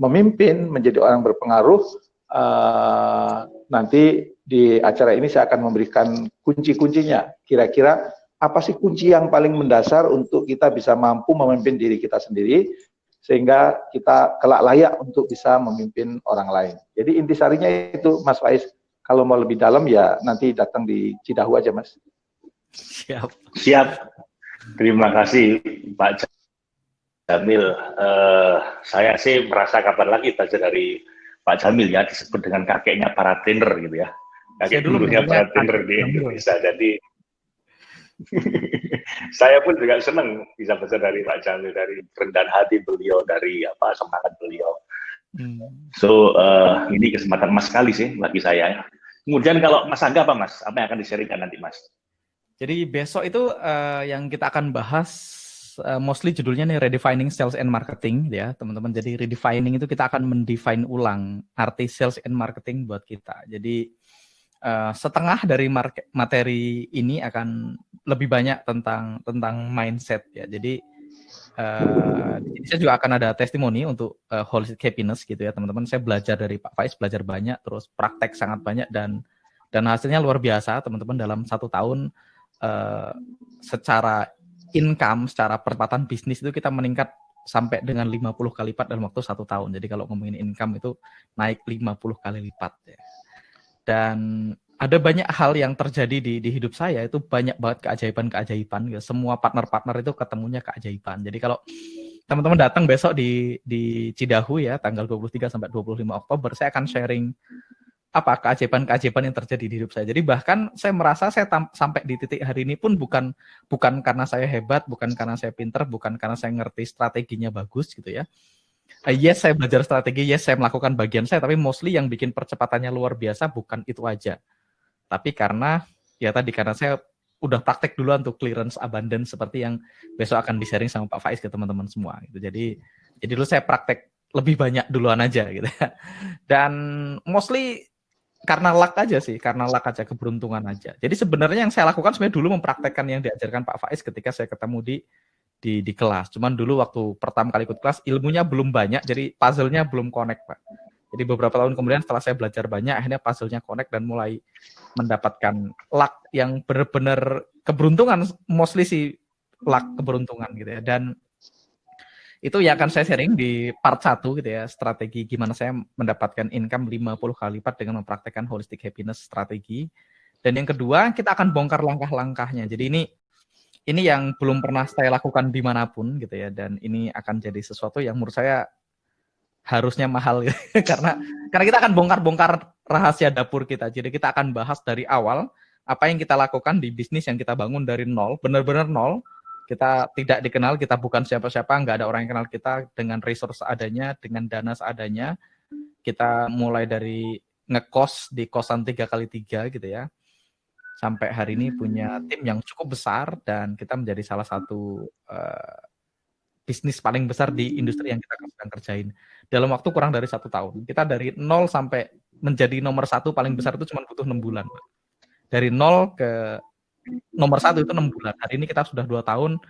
memimpin, menjadi orang berpengaruh, uh, nanti di acara ini saya akan memberikan kunci-kuncinya. Kira-kira apa sih kunci yang paling mendasar untuk kita bisa mampu memimpin diri kita sendiri, sehingga kita kelak layak untuk bisa memimpin orang lain. Jadi intisarinya itu Mas Faiz, kalau mau lebih dalam ya nanti datang di Cidahu aja Mas. Siap. Siap. Terima kasih Pak Jamil, uh, saya sih merasa kabar lagi belajar dari Pak Jamil ya disebut dengan kakeknya para trainer gitu ya. Kakek dulunya para trainer di Indonesia. Jadi saya pun juga senang bisa belajar dari Pak Jamil dari kerendahan hati beliau dari apa semangat beliau. Hmm. So uh, ini kesempatan emas sekali sih bagi saya. Kemudian kalau Mas Angga apa Mas? Apa yang akan disaringkan nanti Mas? Jadi besok itu uh, yang kita akan bahas uh, mostly judulnya nih redefining sales and marketing ya teman-teman. Jadi redefining itu kita akan mendefine ulang arti sales and marketing buat kita. Jadi uh, setengah dari market, materi ini akan lebih banyak tentang tentang mindset ya. Jadi uh, saya juga akan ada testimoni untuk uh, holistic happiness gitu ya teman-teman. Saya belajar dari Pak Faiz belajar banyak, terus praktek sangat banyak dan dan hasilnya luar biasa teman-teman dalam satu tahun uh, secara income secara percepatan bisnis itu kita meningkat sampai dengan 50 kali lipat dalam waktu satu tahun. Jadi kalau ngomongin income itu naik 50 kali lipat ya. Dan ada banyak hal yang terjadi di, di hidup saya itu banyak banget keajaiban-keajaiban. Ya. Semua partner-partner itu ketemunya keajaiban. Jadi kalau teman-teman datang besok di di Cidahu ya tanggal 23 sampai 25 Oktober saya akan sharing apa keajaiban-keajaiban yang terjadi di hidup saya. Jadi bahkan saya merasa saya sampai di titik hari ini pun bukan bukan karena saya hebat, bukan karena saya pinter, bukan karena saya ngerti strateginya bagus gitu ya. Uh, yes, saya belajar strategi, yes, saya melakukan bagian saya, tapi mostly yang bikin percepatannya luar biasa bukan itu aja. Tapi karena ya tadi karena saya udah praktek dulu untuk clearance abundance seperti yang besok akan di-sharing sama Pak Faiz ke teman-teman semua gitu. Jadi jadi dulu saya praktek lebih banyak duluan aja gitu. Dan mostly karena luck aja sih, karena luck aja, keberuntungan aja. Jadi sebenarnya yang saya lakukan sebenarnya dulu mempraktekkan yang diajarkan Pak Faiz ketika saya ketemu di di, di kelas. Cuman dulu waktu pertama kali ikut kelas ilmunya belum banyak, jadi puzzle-nya belum connect Pak. Jadi beberapa tahun kemudian setelah saya belajar banyak, akhirnya puzzle-nya connect dan mulai mendapatkan luck yang benar-benar keberuntungan, mostly sih luck keberuntungan gitu ya. Dan itu yang akan saya sharing di part 1 gitu ya, strategi gimana saya mendapatkan income 50 kali lipat dengan mempraktekkan holistic happiness strategi. Dan yang kedua, kita akan bongkar langkah-langkahnya. Jadi ini ini yang belum pernah saya lakukan di mana pun gitu ya. Dan ini akan jadi sesuatu yang menurut saya harusnya mahal gitu. karena karena kita akan bongkar-bongkar rahasia dapur kita. Jadi kita akan bahas dari awal apa yang kita lakukan di bisnis yang kita bangun dari nol, benar-benar nol. Kita tidak dikenal, kita bukan siapa-siapa, nggak ada orang yang kenal kita dengan resource adanya, dengan dana seadanya. Kita mulai dari ngekos di kosan tiga kali tiga gitu ya sampai hari ini punya hmm. tim yang cukup besar dan kita menjadi salah satu uh, bisnis paling besar di industri yang kita sedang kerjain dalam waktu kurang dari satu tahun. Kita dari nol sampai menjadi nomor satu paling besar itu cuma butuh enam bulan. Dari nol ke nomor satu itu enam bulan. Hari ini kita sudah dua tahun,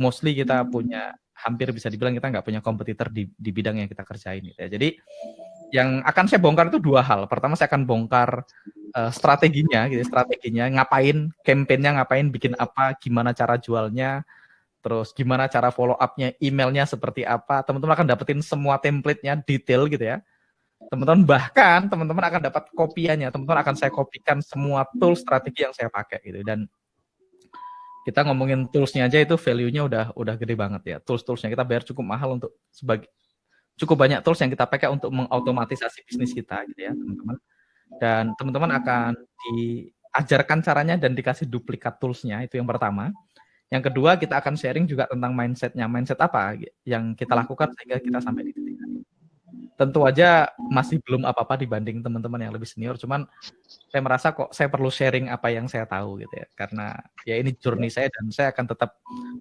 mostly kita punya hampir bisa dibilang kita nggak punya kompetitor di, di bidang yang kita kerjain. Gitu ya. Jadi yang akan saya bongkar itu dua hal. Pertama saya akan bongkar uh, strateginya, gitu, strateginya ngapain, campaignnya ngapain, bikin apa, gimana cara jualnya, terus gimana cara follow up-nya, emailnya seperti apa. Teman-teman akan dapetin semua template-nya detail gitu ya. Teman-teman bahkan teman-teman akan dapat kopiannya. Teman-teman akan saya kopikan semua tool strategi yang saya pakai gitu. Dan kita ngomongin toolsnya aja itu value-nya udah udah gede banget ya. Tools-toolsnya kita bayar cukup mahal untuk sebagai cukup banyak tools yang kita pakai untuk mengautomatisasi bisnis kita gitu ya teman-teman. Dan teman-teman akan diajarkan caranya dan dikasih duplikat toolsnya itu yang pertama. Yang kedua kita akan sharing juga tentang mindsetnya. Mindset apa yang kita lakukan sehingga kita sampai di titik ini tentu aja masih belum apa-apa dibanding teman-teman yang lebih senior cuman saya merasa kok saya perlu sharing apa yang saya tahu gitu ya karena ya ini journey saya dan saya akan tetap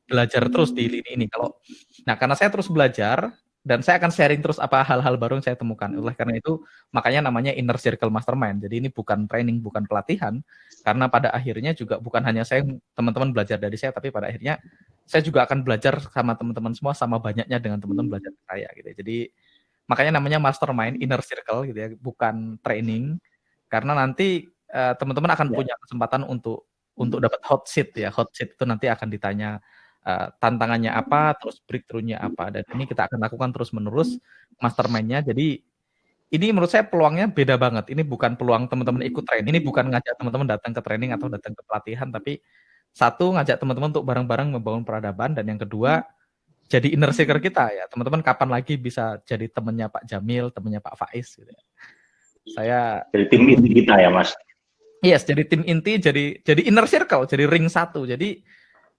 belajar terus di lini ini kalau nah karena saya terus belajar dan saya akan sharing terus apa hal-hal baru yang saya temukan. Oleh karena itu, makanya namanya Inner Circle Mastermind. Jadi ini bukan training, bukan pelatihan, karena pada akhirnya juga bukan hanya saya teman-teman belajar dari saya, tapi pada akhirnya saya juga akan belajar sama teman-teman semua sama banyaknya dengan teman-teman belajar saya gitu. Jadi makanya namanya Mastermind Inner Circle gitu ya, bukan training, karena nanti uh, teman-teman akan ya. punya kesempatan untuk untuk dapat hot seat ya. Hot seat itu nanti akan ditanya uh, tantangannya apa, terus breakthrough-nya apa. Dan ini kita akan lakukan terus-menerus mastermind-nya. Jadi ini menurut saya peluangnya beda banget. Ini bukan peluang teman-teman ikut training. Ini bukan ngajak teman-teman datang ke training atau datang ke pelatihan, tapi satu ngajak teman-teman untuk bareng-bareng membangun peradaban dan yang kedua jadi inner circle kita ya. Teman-teman kapan lagi bisa jadi temannya Pak Jamil, temannya Pak Faiz gitu ya. Saya jadi tim inti kita ya, Mas. Yes, jadi tim inti, jadi jadi inner circle, jadi ring satu. Jadi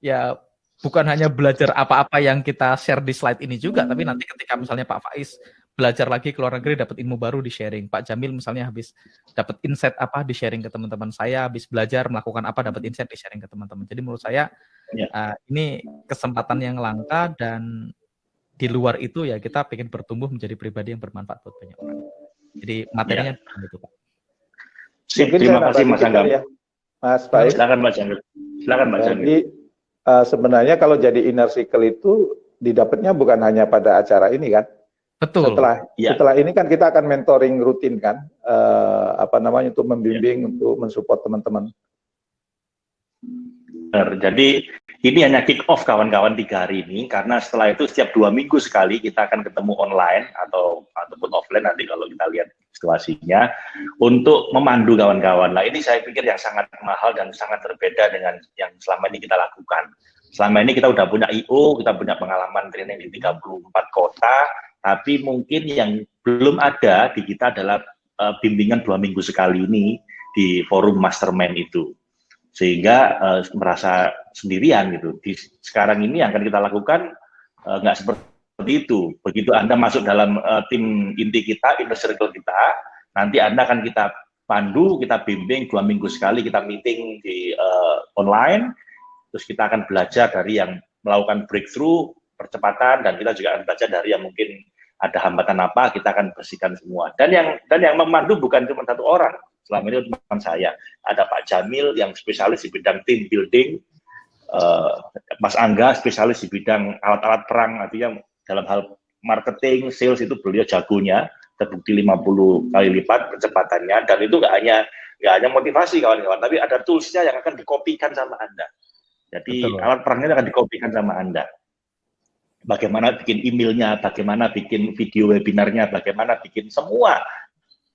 ya bukan hanya belajar apa-apa yang kita share di slide ini juga, tapi nanti ketika misalnya Pak Faiz belajar lagi ke luar negeri dapat ilmu baru di sharing. Pak Jamil misalnya habis dapat insight apa di sharing ke teman-teman saya, habis belajar melakukan apa dapat insight di sharing ke teman-teman. Jadi menurut saya ya. uh, ini kesempatan yang langka dan di luar itu ya kita ingin bertumbuh menjadi pribadi yang bermanfaat buat banyak orang. Jadi materinya ya. itu Pak. Sip, terima kasih Mas Angga. Ya. Mas Baik. Silakan Mas Angga. Silakan Mas Angga uh, sebenarnya kalau jadi inner circle itu didapatnya bukan hanya pada acara ini kan. Betul. Setelah ya. setelah ini kan kita akan mentoring rutin kan, uh, apa namanya untuk membimbing, ya. untuk mensupport teman-teman. Jadi ini hanya kick off kawan-kawan tiga hari ini karena setelah itu setiap dua minggu sekali kita akan ketemu online atau ataupun offline nanti kalau kita lihat situasinya untuk memandu kawan-kawan. Nah ini saya pikir yang sangat mahal dan sangat berbeda dengan yang selama ini kita lakukan. Selama ini kita udah punya IO, kita punya pengalaman training di 34 kota, tapi mungkin yang belum ada di kita adalah uh, bimbingan dua minggu sekali ini di forum mastermind itu sehingga uh, merasa sendirian gitu. Di sekarang ini yang akan kita lakukan uh, nggak seperti itu. Begitu Anda masuk dalam uh, tim inti kita, inner circle kita, nanti Anda akan kita pandu, kita bimbing dua minggu sekali, kita meeting di uh, online, terus kita akan belajar dari yang melakukan breakthrough, percepatan, dan kita juga akan belajar dari yang mungkin ada hambatan apa, kita akan bersihkan semua. Dan yang dan yang memandu bukan cuma satu orang, selama ini teman saya. Ada Pak Jamil yang spesialis di bidang team building, uh, Mas Angga spesialis di bidang alat-alat perang, artinya dalam hal marketing, sales itu beliau jagonya, terbukti 50 kali lipat kecepatannya, dan itu nggak hanya nggak hanya motivasi kawan-kawan, tapi ada toolsnya yang akan dikopikan sama Anda. Jadi Betul. alat perangnya akan dikopikan sama Anda. Bagaimana bikin emailnya, bagaimana bikin video webinarnya, bagaimana bikin semua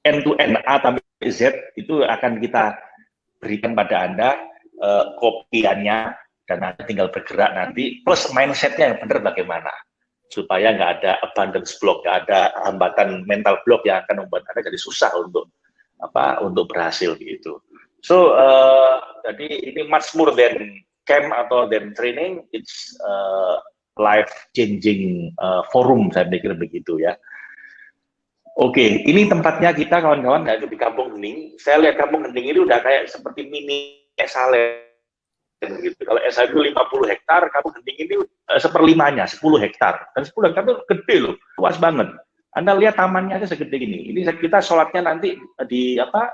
end to end A sampai Z itu akan kita berikan pada Anda uh, kopiannya dan Anda tinggal bergerak nanti plus mindsetnya yang benar bagaimana supaya nggak ada abundance block, nggak ada hambatan mental block yang akan membuat Anda jadi susah untuk apa untuk berhasil gitu. So uh, jadi ini much more than camp atau than training, it's uh, life changing uh, forum saya pikir begitu ya. Oke, ini tempatnya kita kawan-kawan di Kampung Hening. Saya lihat Kampung Hening ini udah kayak seperti mini Esalen gitu. Kalau SA itu 50 hektar, Kampung Hening ini uh, seperlimanya, 10 hektar. Dan 10 hektar itu gede loh, luas banget. Anda lihat tamannya aja segede ini. Ini kita sholatnya nanti di apa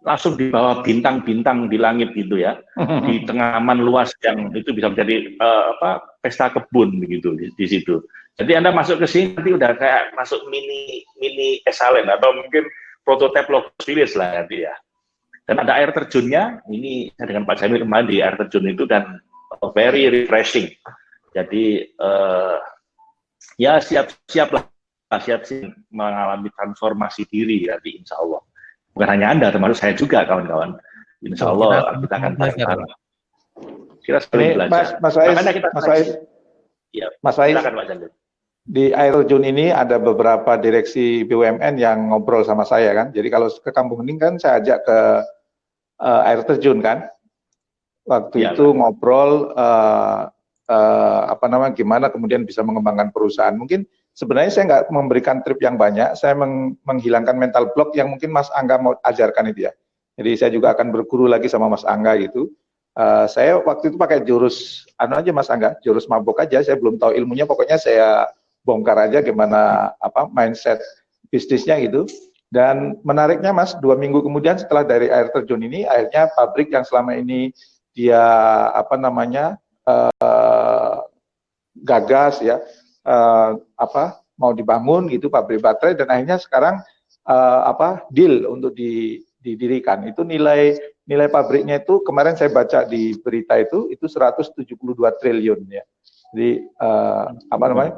langsung di bawah bintang-bintang di langit gitu ya, di tengah aman luas yang itu bisa menjadi uh, apa pesta kebun begitu di, di situ. Jadi Anda masuk ke sini nanti udah kayak masuk mini mini esalen atau mungkin prototipe Logos lah nanti ya. Dan ada air terjunnya, ini dengan Pak Jamil kemarin di air terjun itu dan very refreshing. Jadi uh, ya siap-siap lah, siap-siap mengalami transformasi diri nanti insya Allah bukan hanya Anda, termasuk saya juga kawan-kawan. Insya Allah kita, kita akan belajar. Kita sebenarnya belajar. Mas, Mas Ais, kita Mas Ais, ya, Mas Ais, di air terjun ini ada beberapa direksi BUMN yang ngobrol sama saya kan. Jadi kalau ke Kampung Hening kan saya ajak ke uh, air terjun kan. Waktu ya, itu kan. ngobrol uh, uh, apa namanya gimana kemudian bisa mengembangkan perusahaan. Mungkin sebenarnya saya nggak memberikan trip yang banyak, saya meng menghilangkan mental block yang mungkin Mas Angga mau ajarkan itu ya. Jadi saya juga akan berguru lagi sama Mas Angga gitu. Uh, saya waktu itu pakai jurus, anu aja Mas Angga, jurus mabuk aja. Saya belum tahu ilmunya, pokoknya saya bongkar aja gimana apa mindset bisnisnya gitu. Dan menariknya Mas, dua minggu kemudian setelah dari air terjun ini, akhirnya pabrik yang selama ini dia apa namanya uh, gagas ya, uh, apa mau dibangun gitu pabrik baterai dan akhirnya sekarang uh, apa deal untuk di, didirikan. Itu nilai nilai pabriknya itu kemarin saya baca di berita itu itu 172 triliun ya. Jadi uh, apa namanya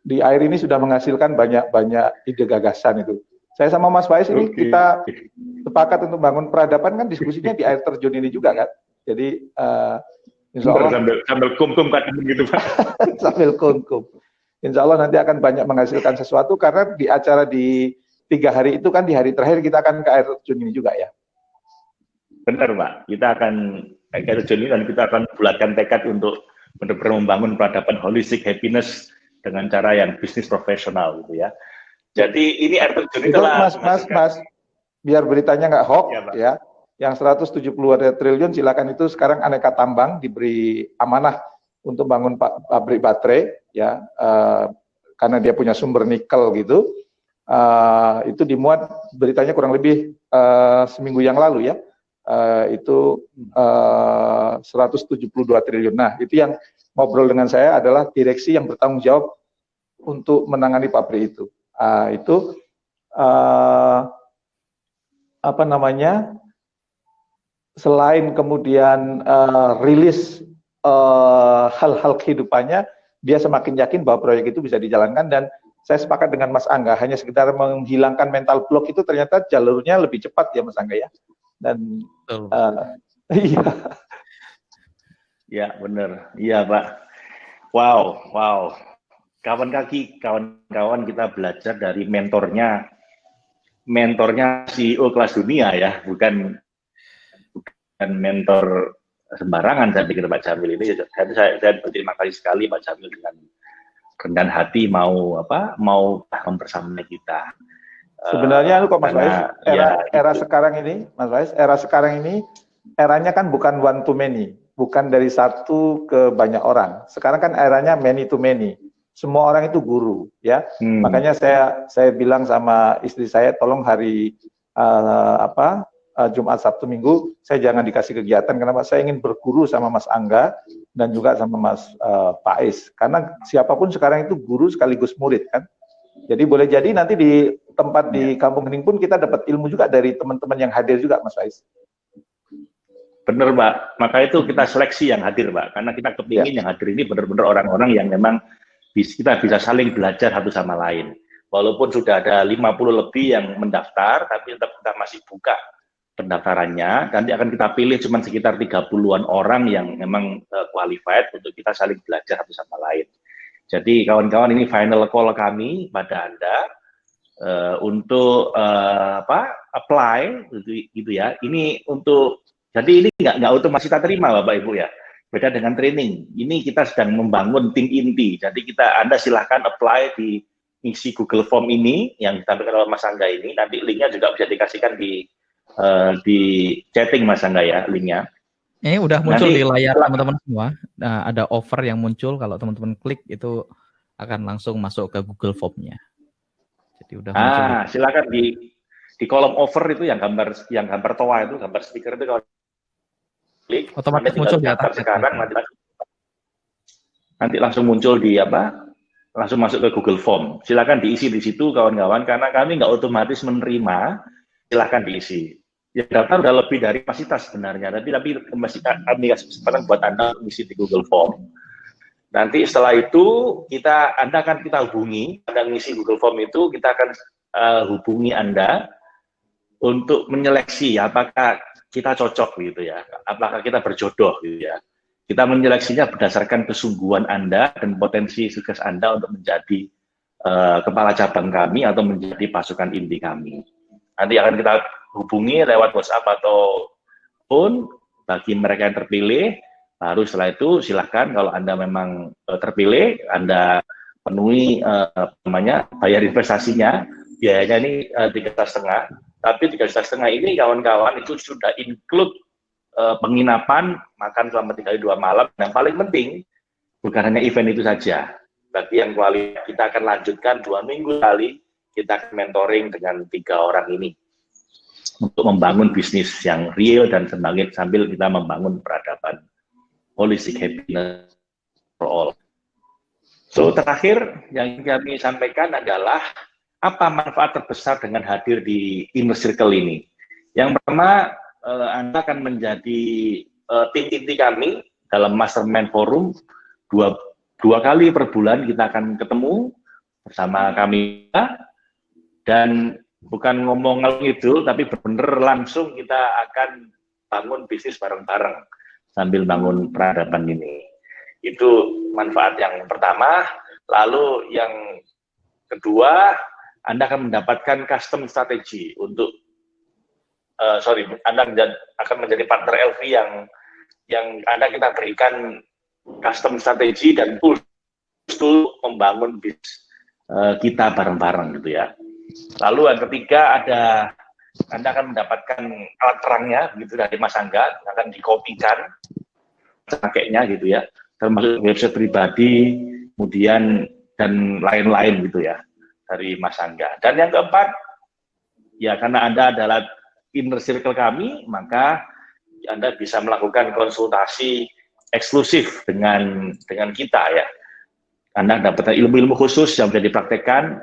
di air ini sudah menghasilkan banyak banyak ide gagasan itu. Saya sama Mas Faiz ini okay. kita sepakat untuk bangun peradaban kan diskusinya di air terjun ini juga kan. Jadi uh, Insya Allah, sambil, sambil kum-kum kadang gitu Pak. sambil kum-kum. Insya Allah nanti akan banyak menghasilkan sesuatu karena di acara di tiga hari itu kan di hari terakhir kita akan ke air terjun ini juga ya. Benar Pak, kita akan ke air terjun ini dan kita akan bulatkan tekad untuk benar-benar membangun peradaban holistic happiness dengan cara yang bisnis profesional gitu ya. Jadi ini air terjun itu Mas, Mas, Mas, biar beritanya nggak hoax ya, ya yang 170 triliun silakan itu sekarang aneka tambang diberi amanah untuk bangun pabrik baterai ya uh, karena dia punya sumber nikel gitu. Uh, itu dimuat beritanya kurang lebih uh, seminggu yang lalu ya. Uh, itu uh, 172 triliun. Nah itu yang ngobrol dengan saya adalah direksi yang bertanggung jawab untuk menangani pabrik itu. Uh, itu uh, apa namanya selain kemudian uh, rilis eh, hal-hal uh, kehidupannya, dia semakin yakin bahwa proyek itu bisa dijalankan dan saya sepakat dengan Mas Angga, hanya sekedar menghilangkan mental block itu ternyata jalurnya lebih cepat ya Mas Angga ya. Dan uh, iya. Ya benar, iya Pak. Wow, wow. Kawan kaki, kawan-kawan kita belajar dari mentornya, mentornya CEO kelas dunia ya, bukan dan mentor sembarangan saya pikir Pak Jamil ini saya, saya, saya berterima kasih sekali Pak Jamil dengan rendah hati mau apa mau mempersamai kita sebenarnya kok Mas Faiz era ya, era itu. sekarang ini Mas Faiz era sekarang ini eranya kan bukan one to many bukan dari satu ke banyak orang sekarang kan eranya many to many semua orang itu guru ya hmm. makanya saya saya bilang sama istri saya tolong hari uh, apa uh, Jumat, Sabtu, Minggu, saya jangan dikasih kegiatan kenapa saya ingin berguru sama Mas Angga dan juga sama Mas uh, Pais. Karena siapa pun sekarang itu guru sekaligus murid kan. Jadi boleh jadi nanti di tempat di iya. Kampung Hening pun kita dapat ilmu juga dari teman-teman yang hadir juga Mas Pais. Benar Mbak, maka itu kita seleksi yang hadir Mbak, karena kita kepingin ya. yang hadir ini benar-benar orang-orang yang memang kita bisa saling belajar satu sama lain. Walaupun sudah ada 50 lebih yang mendaftar, tapi tetap kita masih buka pendaftarannya. Nanti akan kita pilih cuma sekitar 30-an orang yang memang uh, qualified untuk kita saling belajar satu sama lain. Jadi kawan-kawan ini final call kami pada Anda uh, untuk uh, apa apply gitu, gitu ya. Ini untuk jadi ini nggak nggak otomatis kita terima Bapak Ibu ya. Beda dengan training. Ini kita sedang membangun tim inti. Jadi kita Anda silahkan apply di isi Google Form ini yang ditampilkan oleh Mas Angga ini. Nanti linknya juga bisa dikasihkan di uh, di chatting Mas Angga ya linknya. Ini udah muncul Nanti, di layar teman-teman semua. Nah, ada offer yang muncul kalau teman-teman klik itu akan langsung masuk ke Google Form-nya. Jadi udah ah, muncul. silakan di di kolom offer itu yang gambar yang gambar toa itu gambar stiker itu kalau klik otomatis muncul di atas sekarang nanti nanti langsung muncul di apa langsung masuk ke Google Form. Silakan diisi di situ kawan-kawan karena kami nggak otomatis menerima. Silakan diisi. Ya data udah lebih dari kapasitas sebenarnya, tapi tapi masih kami kasih kesempatan buat anda mengisi di Google Form. Nanti setelah itu kita anda akan kita hubungi, anda mengisi Google Form itu kita akan uh, hubungi anda untuk menyeleksi apakah kita cocok gitu ya, apakah kita berjodoh gitu ya. Kita menyeleksinya berdasarkan kesungguhan Anda dan potensi sukses Anda untuk menjadi uh, kepala cabang kami atau menjadi pasukan inti kami. Nanti akan kita hubungi lewat WhatsApp atau phone bagi mereka yang terpilih. Baru setelah itu silahkan kalau Anda memang uh, terpilih, Anda penuhi uh, namanya bayar investasinya, biayanya ini tiga uh, setengah. Tapi tiga juta setengah ini kawan-kawan itu sudah include uh, penginapan, makan selama tiga dua malam. Dan paling penting, bukan hanya event itu saja. Bagi yang kualitas, kita akan lanjutkan dua minggu kali, kita mentoring dengan tiga orang ini untuk membangun bisnis yang real dan sembangit sambil kita membangun peradaban holistic happiness for all. So terakhir yang kami sampaikan adalah apa manfaat terbesar dengan hadir di inner circle ini? Yang pertama, uh, Anda akan menjadi uh, tim inti kami dalam mastermind forum dua dua kali per bulan kita akan ketemu bersama kami dan bukan ngomong itu tapi benar langsung kita akan bangun bisnis bareng-bareng sambil bangun peradaban ini itu manfaat yang pertama lalu yang kedua Anda akan mendapatkan custom strategi untuk uh, sorry, Anda akan menjadi partner LV yang yang Anda kita berikan custom strategi dan tools untuk membangun bisnis uh, kita bareng-bareng gitu ya. Lalu yang ketiga ada Anda akan mendapatkan alat terangnya gitu dari Mas Angga akan dikopikan pakainya gitu ya termasuk website pribadi kemudian dan lain-lain gitu ya dari Mas Angga. Dan yang keempat ya karena Anda adalah inner circle kami, maka Anda bisa melakukan konsultasi eksklusif dengan dengan kita ya. Anda dapatkan ilmu-ilmu khusus yang bisa dipraktekkan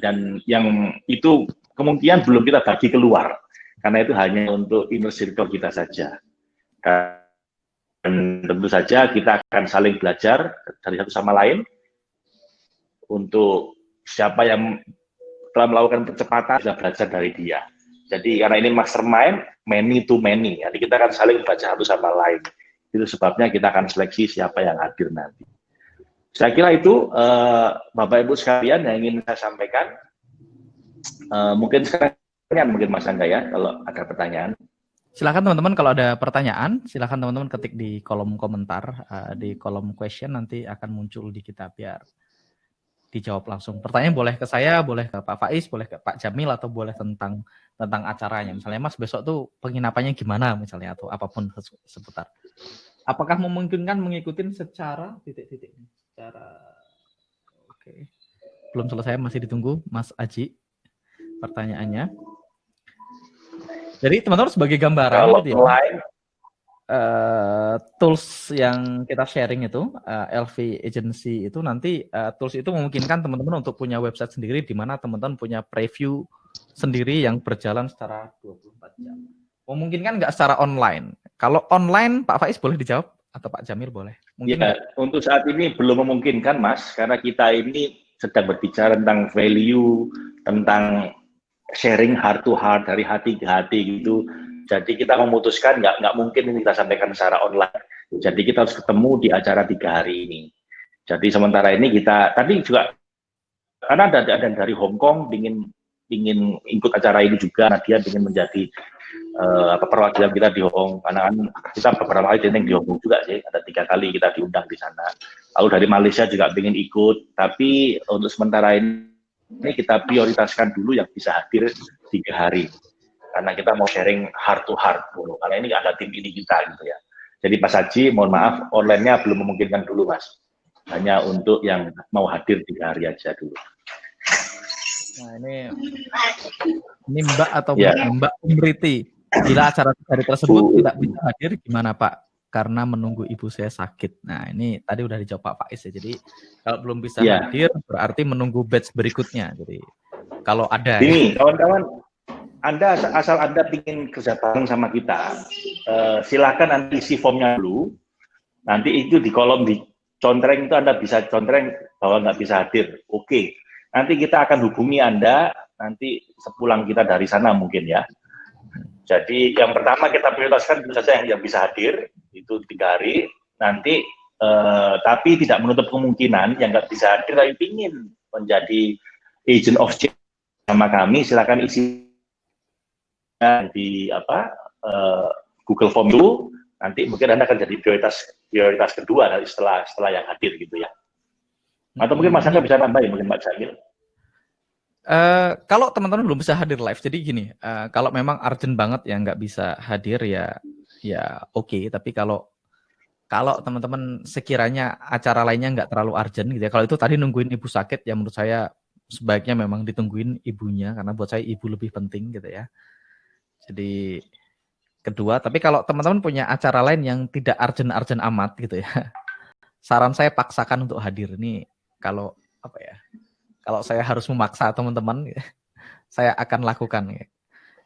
dan yang itu kemungkinan belum kita bagi keluar karena itu hanya untuk inner circle kita saja. Dan tentu saja kita akan saling belajar dari satu sama lain untuk siapa yang telah melakukan percepatan bisa belajar dari dia. Jadi karena ini mastermind, many to many. Jadi kita akan saling baca satu sama lain. Itu sebabnya kita akan seleksi siapa yang hadir nanti. Saya kira itu uh, Bapak Ibu sekalian yang ingin saya sampaikan. Uh, mungkin sekarang mungkin Mas Angga ya kalau ada pertanyaan. Silakan teman-teman kalau ada pertanyaan, silakan teman-teman ketik di kolom komentar, uh, di kolom question nanti akan muncul di kita biar dijawab langsung. Pertanyaan boleh ke saya, boleh ke Pak Faiz, boleh ke Pak Jamil atau boleh tentang tentang acaranya. Misalnya Mas besok tuh penginapannya gimana misalnya atau apa pun seputar. Apakah memungkinkan mengikuti secara titik-titik secara oke. Okay. Belum selesai masih ditunggu Mas Aji pertanyaannya. Jadi teman-teman sebagai gambaran kalau gitu ya, uh, tools yang kita sharing itu uh, eh, LV Agency itu nanti uh, tools itu memungkinkan teman-teman untuk punya website sendiri di mana teman-teman punya preview sendiri yang berjalan secara 24 jam. Memungkinkan nggak secara online? Kalau online, Pak Faiz boleh dijawab atau Pak Jamil boleh? Mungkin ya, untuk saat ini belum memungkinkan, Mas, karena kita ini sedang berbicara tentang value, tentang sharing heart to heart dari hati ke hati gitu. Jadi kita memutuskan nggak nggak mungkin ini kita sampaikan secara online. Jadi kita harus ketemu di acara tiga hari ini. Jadi sementara ini kita tadi juga karena ada ada dari Hong Kong ingin ingin ikut acara ini juga, Nadia ingin menjadi uh, perwakilan kita di Hong karena kan kita beberapa kali training di Hong Kong juga sih ada tiga kali kita diundang di sana. Lalu dari Malaysia juga ingin ikut tapi untuk sementara ini kita prioritaskan dulu yang bisa hadir tiga hari. Karena kita mau sharing heart to heart dulu karena ini ada tim ini kita gitu ya. Jadi Pak Haji mohon maaf online-nya belum memungkinkan dulu Mas. Hanya untuk yang mau hadir tiga hari aja dulu Nah ini ini Mbak atau yeah. Mbak Umriti Bila acara hari tersebut tidak bisa hadir, gimana Pak? Karena menunggu ibu saya sakit. Nah, ini tadi udah dijawab Pak Faiz ya. Jadi kalau belum bisa ya. hadir, berarti menunggu batch berikutnya. Jadi kalau ada. Ini ya. kawan-kawan, Anda asal Anda ingin kerja bareng sama kita, uh, silakan nanti isi formnya dulu. Nanti itu di kolom di contreng itu Anda bisa contreng bahwa nggak bisa hadir. Oke. Nanti kita akan hubungi Anda nanti sepulang kita dari sana mungkin ya. Jadi yang pertama kita prioritaskan tentu saja yang, bisa hadir itu tiga hari. Nanti eh, tapi tidak menutup kemungkinan yang nggak bisa hadir tapi ingin menjadi agent of change sama kami silakan isi di apa eh, Google Form dulu. Nanti mungkin anda akan jadi prioritas prioritas kedua setelah setelah yang hadir gitu ya. Atau mungkin Mas Angga bisa nambahin mungkin Mbak Jamil. Uh, kalau teman-teman belum bisa hadir live, jadi gini, uh, kalau memang urgent banget ya nggak bisa hadir ya, ya oke. Okay. Tapi kalau kalau teman-teman sekiranya acara lainnya nggak terlalu urgent gitu ya, kalau itu tadi nungguin ibu sakit, ya menurut saya sebaiknya memang ditungguin ibunya karena buat saya ibu lebih penting gitu ya. Jadi kedua, tapi kalau teman-teman punya acara lain yang tidak urgent-urgent amat gitu ya, saran saya paksakan untuk hadir ini kalau apa ya kalau saya harus memaksa teman-teman, saya akan lakukan.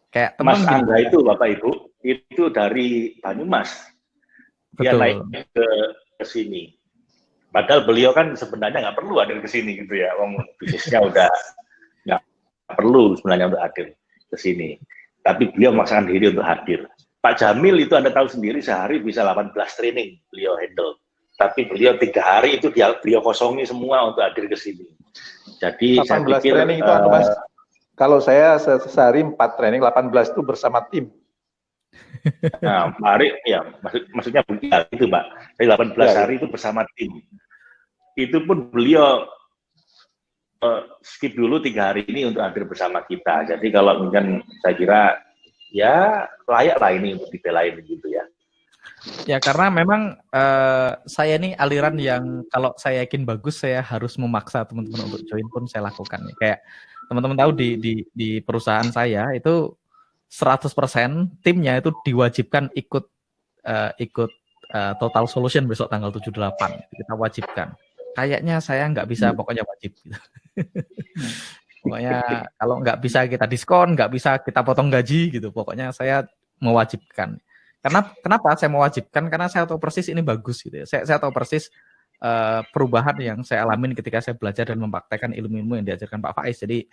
Kayak teman Mas Angga itu Bapak Ibu, itu dari Banyumas. Dia Betul. naik ke, ke sini. Padahal beliau kan sebenarnya nggak perlu hadir ke sini gitu ya. Wong bisnisnya udah nggak perlu sebenarnya untuk hadir ke sini. Tapi beliau memaksakan diri untuk hadir. Pak Jamil itu Anda tahu sendiri sehari bisa 18 training beliau handle. Tapi beliau tiga hari itu dia beliau kosongi semua untuk hadir ke sini. Jadi 18 saya pikir, training itu uh, Mas, kalau saya sehari 4 training, 18 itu bersama tim. Nah, hari ya maksud, maksudnya ya, itu Mbak. Jadi 18 ya, hari itu bersama tim. Itu pun beliau uh, skip dulu tiga hari ini untuk hadir bersama kita. Jadi kalau mungkin saya kira ya layak lah ini untuk dibelain gitu ya. Ya karena memang uh, saya ini aliran yang kalau saya yakin bagus saya harus memaksa teman-teman untuk join pun saya lakukan. Ya. Kayak teman-teman tahu di, di di perusahaan saya itu 100% timnya itu diwajibkan ikut uh, ikut uh, total solution besok tanggal 78 kita wajibkan. Kayaknya saya nggak bisa hmm. pokoknya wajib. Gitu. pokoknya kalau nggak bisa kita diskon, nggak bisa kita potong gaji gitu. Pokoknya saya mewajibkan. Karena kenapa saya mewajibkan? Karena saya tahu persis ini bagus gitu ya. Saya, saya tahu persis uh, perubahan yang saya alamin ketika saya belajar dan mempraktekkan ilmu-ilmu yang diajarkan Pak Faiz. Jadi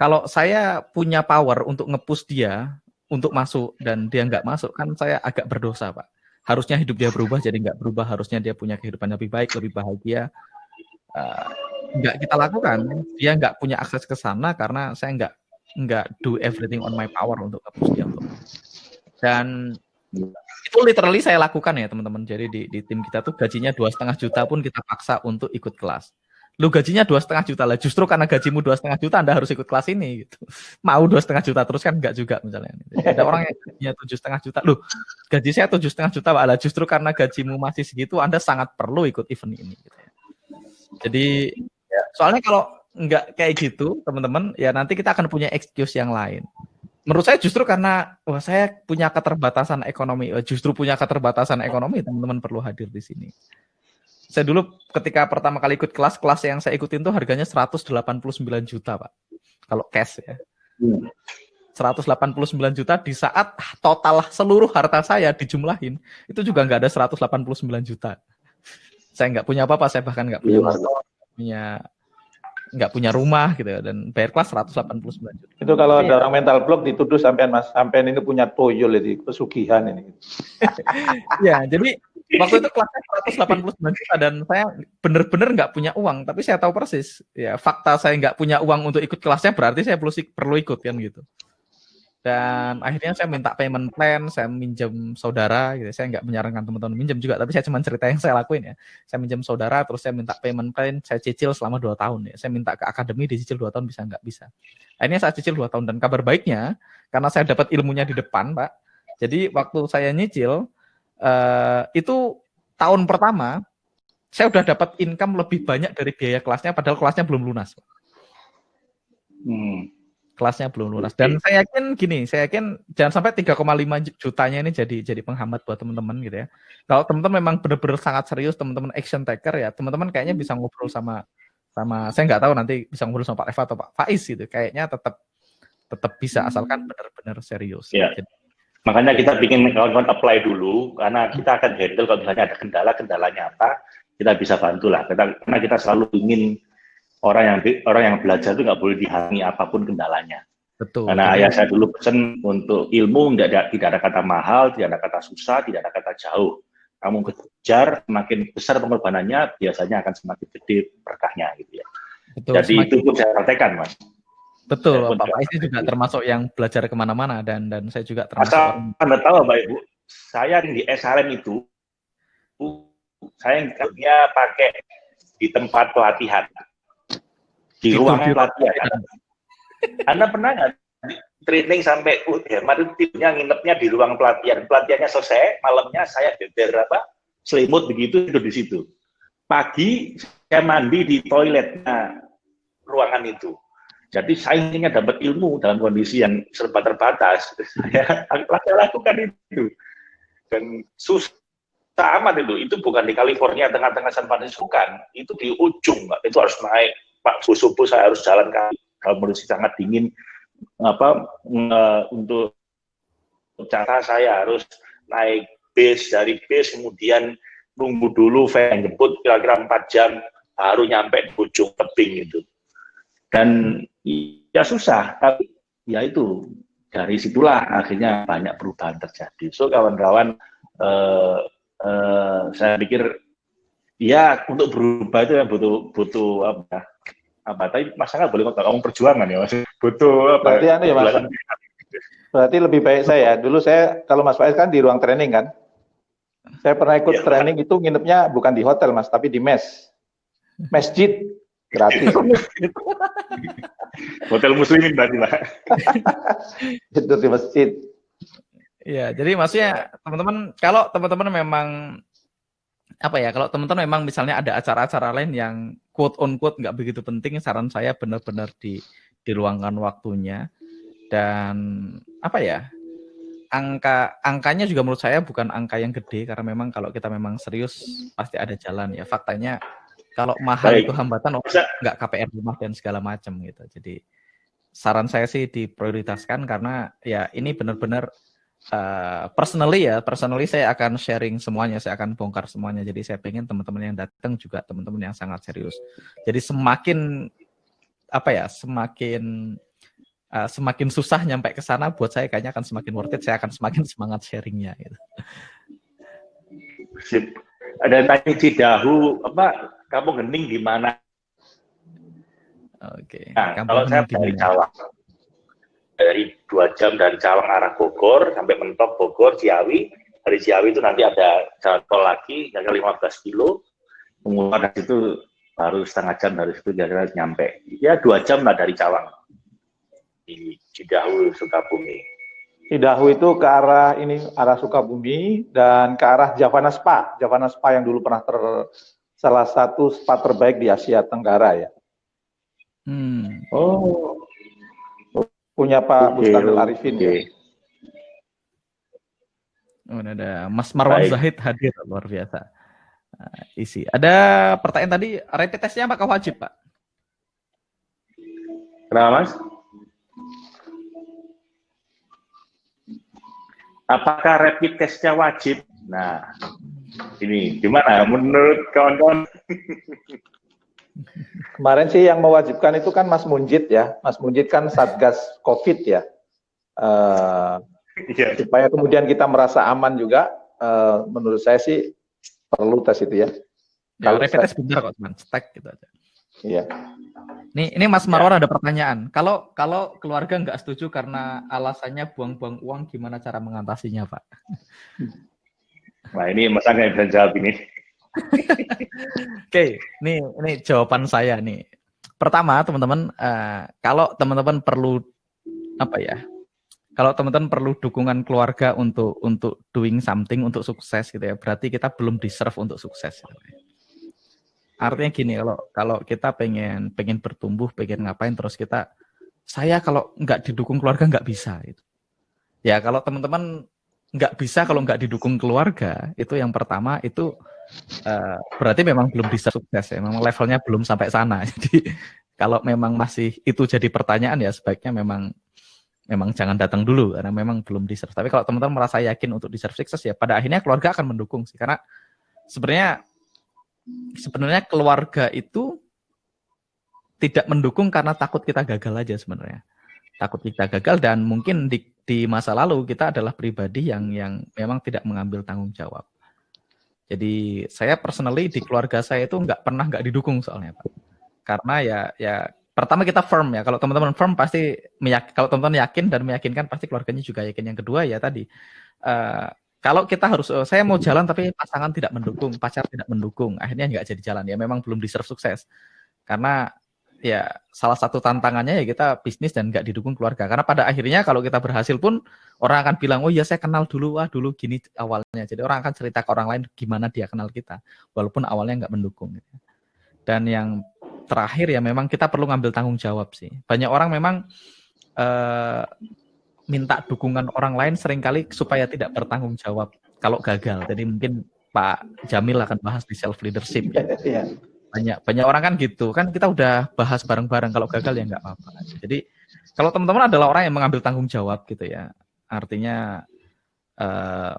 kalau saya punya power untuk ngepush dia untuk masuk dan dia nggak masuk kan saya agak berdosa Pak. Harusnya hidup dia berubah jadi nggak berubah. Harusnya dia punya kehidupan lebih baik, lebih bahagia. Uh, nggak kita lakukan. Dia nggak punya akses ke sana karena saya nggak nggak do everything on my power untuk ngepush dia untuk dan itu literally saya lakukan ya teman-teman. Jadi di, di tim kita tuh gajinya dua setengah juta pun kita paksa untuk ikut kelas. Lu gajinya dua setengah juta lah. Justru karena gajimu dua setengah juta, anda harus ikut kelas ini. Gitu. Mau dua setengah juta terus kan enggak juga misalnya. Jadi ada orang yang gajinya tujuh setengah juta. Lu gaji saya tujuh setengah juta. Lah justru karena gajimu masih segitu, anda sangat perlu ikut event ini. Gitu ya. Jadi soalnya kalau enggak kayak gitu, teman-teman, ya nanti kita akan punya excuse yang lain menurut saya justru karena wah saya punya keterbatasan ekonomi, eh, justru punya keterbatasan ekonomi teman-teman perlu hadir di sini. Saya dulu ketika pertama kali ikut kelas, kelas yang saya ikutin tuh harganya 189 juta, Pak. Kalau cash ya. 189 juta di saat total seluruh harta saya dijumlahin, itu juga nggak ada 189 juta. Saya nggak punya apa-apa, saya bahkan nggak punya motor, punya nggak punya rumah gitu ya, dan bayar kelas 189 juta. Itu kalau ada orang mental block dituduh sampean Mas, sampean ini punya toyol itu pesugihan ini. ya, jadi waktu itu kelasnya 189 juta dan saya benar-benar nggak punya uang, tapi saya tahu persis ya fakta saya nggak punya uang untuk ikut kelasnya berarti saya perlu perlu ikut kan gitu dan akhirnya saya minta payment plan, saya minjem saudara, gitu. Saya nggak menyarankan teman-teman minjem juga, tapi saya cuma cerita yang saya lakuin ya. Saya minjem saudara, terus saya minta payment plan, saya cicil selama dua tahun ya. Saya minta ke akademi dicicil dua tahun bisa nggak bisa. Akhirnya saya cicil dua tahun dan kabar baiknya, karena saya dapat ilmunya di depan, Pak. Jadi waktu saya nyicil uh, itu tahun pertama saya udah dapat income lebih banyak dari biaya kelasnya, padahal kelasnya belum lunas. Hmm kelasnya belum lunas. Dan saya yakin gini, saya yakin jangan sampai 3,5 jutanya ini jadi jadi penghambat buat teman-teman gitu ya. Kalau teman-teman memang benar-benar sangat serius, teman-teman action taker ya, teman-teman kayaknya bisa ngobrol sama sama saya nggak tahu nanti bisa ngobrol sama Pak Eva atau Pak Faiz gitu. Kayaknya tetap tetap bisa asalkan benar-benar serius. Ya. Jadi, Makanya kita bikin kawan-kawan apply dulu karena kita akan handle kalau misalnya ada kendala, kendalanya apa, kita bisa bantu lah. karena kita selalu ingin orang yang orang yang belajar itu nggak boleh dihalangi apa pun kendalanya. Betul. Karena ayah saya dulu pesan untuk ilmu tidak ada, tidak ada kata mahal, tidak ada kata susah, tidak ada kata jauh. Kamu kejar, makin besar pengorbanannya, biasanya akan semakin gede berkahnya gitu ya. Betul, Jadi semakin... itu pun saya praktekkan, mas. Betul, Pak Faiz juga termasuk yang belajar ke mana-mana dan dan saya juga termasuk. Asal anda tahu, Mbak Ibu, saya di SRM itu, saya yang pakai di tempat pelatihan di ruang pelatihan. Anda pernah nggak training sampai uh, itu tidurnya nginepnya di ruang pelatihan. Pelatihannya selesai, malamnya saya beber apa selimut begitu tidur di situ. Pagi saya mandi di toiletnya ruangan itu. Jadi saya ingin dapat ilmu dalam kondisi yang serba terbatas. Saya lakukan itu. Dan susah amat itu. Itu bukan di California tengah-tengah San Francisco bukan. Itu di ujung, Itu harus naik Pak subuh saya harus jalan kaki. Kalau kondisi sangat dingin apa untuk cara saya harus naik bis dari bis kemudian nunggu dulu van jemput kira-kira empat jam baru nyampe di ujung tebing itu dan ya susah tapi ya itu dari situlah akhirnya banyak perubahan terjadi. So kawan-kawan eh, eh, saya pikir ya untuk berubah itu yang butuh butuh apa apa tapi masalah boleh ngomong perjuangan ya mas? Butuh apa? Berarti anu ya mas? Berarti lebih baik saya dulu saya kalau mas Faiz kan di ruang training kan? Saya pernah ikut ya, training itu nginepnya bukan di hotel mas tapi di mes. Masjid gratis. Hotel muslimin berarti lah itu di masjid Ya, jadi maksudnya teman-teman kalau teman-teman memang apa ya kalau teman-teman memang misalnya ada acara-acara lain yang quote on quote nggak begitu penting saran saya benar-benar di diluangkan waktunya. Dan apa ya angka angkanya juga menurut saya bukan angka yang gede karena memang kalau kita memang serius pasti ada jalan ya. Faktanya kalau mahal Baik. itu hambatan nggak KPR rumah dan segala macam gitu. Jadi saran saya sih diprioritaskan karena ya ini benar-benar uh, personally ya, personally saya akan sharing semuanya, saya akan bongkar semuanya. Jadi saya pengen teman-teman yang datang juga teman-teman yang sangat serius. Jadi semakin apa ya, semakin uh, semakin susah nyampe ke sana buat saya kayaknya akan semakin worth it. Saya akan semakin semangat sharingnya. Gitu. Sip. Ada tanya Cidahu, apa kamu hening di mana? Oke. Okay. Nah, kalau saya dari Cawang dari dua jam dari Cawang arah Bogor sampai mentok Bogor Ciawi. Dari Ciawi itu nanti ada jalan tol lagi kira 15 kilo. Kemudian dari situ baru setengah jam dari situ kira nyampe. Ya dua jam lah dari Cawang. Di Cidahu Sukabumi. Cidahu itu ke arah ini arah Sukabumi dan ke arah Javana Spa. Javana Spa yang dulu pernah ter salah satu spa terbaik di Asia Tenggara ya. Hmm. oh punya Pak okay, Mustadil Arifin okay. ya. Oh, ada Mas Marwan Baik. Zahid hadir luar biasa. Uh, isi. Ada pertanyaan tadi, rapid testnya apakah wajib, Pak? Kenapa, Mas? Apakah rapid testnya wajib? Nah, ini gimana menurut kawan-kawan? Kemarin sih yang mewajibkan itu kan Mas Munjid ya. Mas Munjid kan Satgas COVID ya. Uh, yeah. Supaya kemudian kita merasa aman juga, uh, menurut saya sih perlu tes itu ya. Ya, Kalau rapid test benar kok, teman. Stack gitu aja. Iya. Nih, ini Mas Marwan ya. ada pertanyaan. Kalau kalau keluarga nggak setuju karena alasannya buang-buang uang, gimana cara mengatasinya, Pak? Nah, ini Mas Angga yang bisa jawab ini. Oke, ini ini jawaban saya nih. Pertama, teman-teman, uh, kalau teman-teman perlu apa ya? Kalau teman-teman perlu dukungan keluarga untuk untuk doing something untuk sukses gitu ya, berarti kita belum deserve untuk sukses. Gitu ya. Artinya gini, kalau kalau kita pengen pengen bertumbuh, pengen ngapain, terus kita saya kalau nggak didukung keluarga nggak bisa. Gitu. Ya kalau teman-teman nggak bisa kalau nggak didukung keluarga, itu yang pertama itu uh, berarti memang belum bisa sukses ya, memang levelnya belum sampai sana. Jadi kalau memang masih itu jadi pertanyaan ya sebaiknya memang memang jangan datang dulu karena memang belum deserve. Tapi kalau teman-teman merasa yakin untuk deserve sukses ya pada akhirnya keluarga akan mendukung sih karena sebenarnya sebenarnya keluarga itu tidak mendukung karena takut kita gagal aja sebenarnya. Takut kita gagal dan mungkin di, di masa lalu kita adalah pribadi yang yang memang tidak mengambil tanggung jawab. Jadi saya personally di keluarga saya itu nggak pernah nggak didukung soalnya Pak. Karena ya ya pertama kita firm ya. Kalau teman-teman firm pasti meyak kalau teman-teman yakin dan meyakinkan pasti keluarganya juga yakin. Yang kedua ya tadi uh, kalau kita harus oh, saya mau jalan tapi pasangan tidak mendukung, pacar tidak mendukung, akhirnya nggak jadi jalan ya. Memang belum deserve sukses. Karena ya salah satu tantangannya ya kita bisnis dan nggak didukung keluarga. Karena pada akhirnya kalau kita berhasil pun orang akan bilang, oh iya saya kenal dulu, wah dulu gini awalnya. Jadi orang akan cerita ke orang lain gimana dia kenal kita, walaupun awalnya nggak mendukung. Gitu. Dan yang terakhir ya memang kita perlu ngambil tanggung jawab sih. Banyak orang memang uh, minta dukungan orang lain sering kali supaya tidak bertanggung jawab kalau gagal. Jadi mungkin Pak Jamil akan bahas di self leadership ya. Banyak banyak orang kan gitu. Kan kita udah bahas bareng-bareng. Kalau gagal ya nggak apa-apa. Jadi kalau teman-teman adalah orang yang mengambil tanggung jawab gitu ya, artinya uh,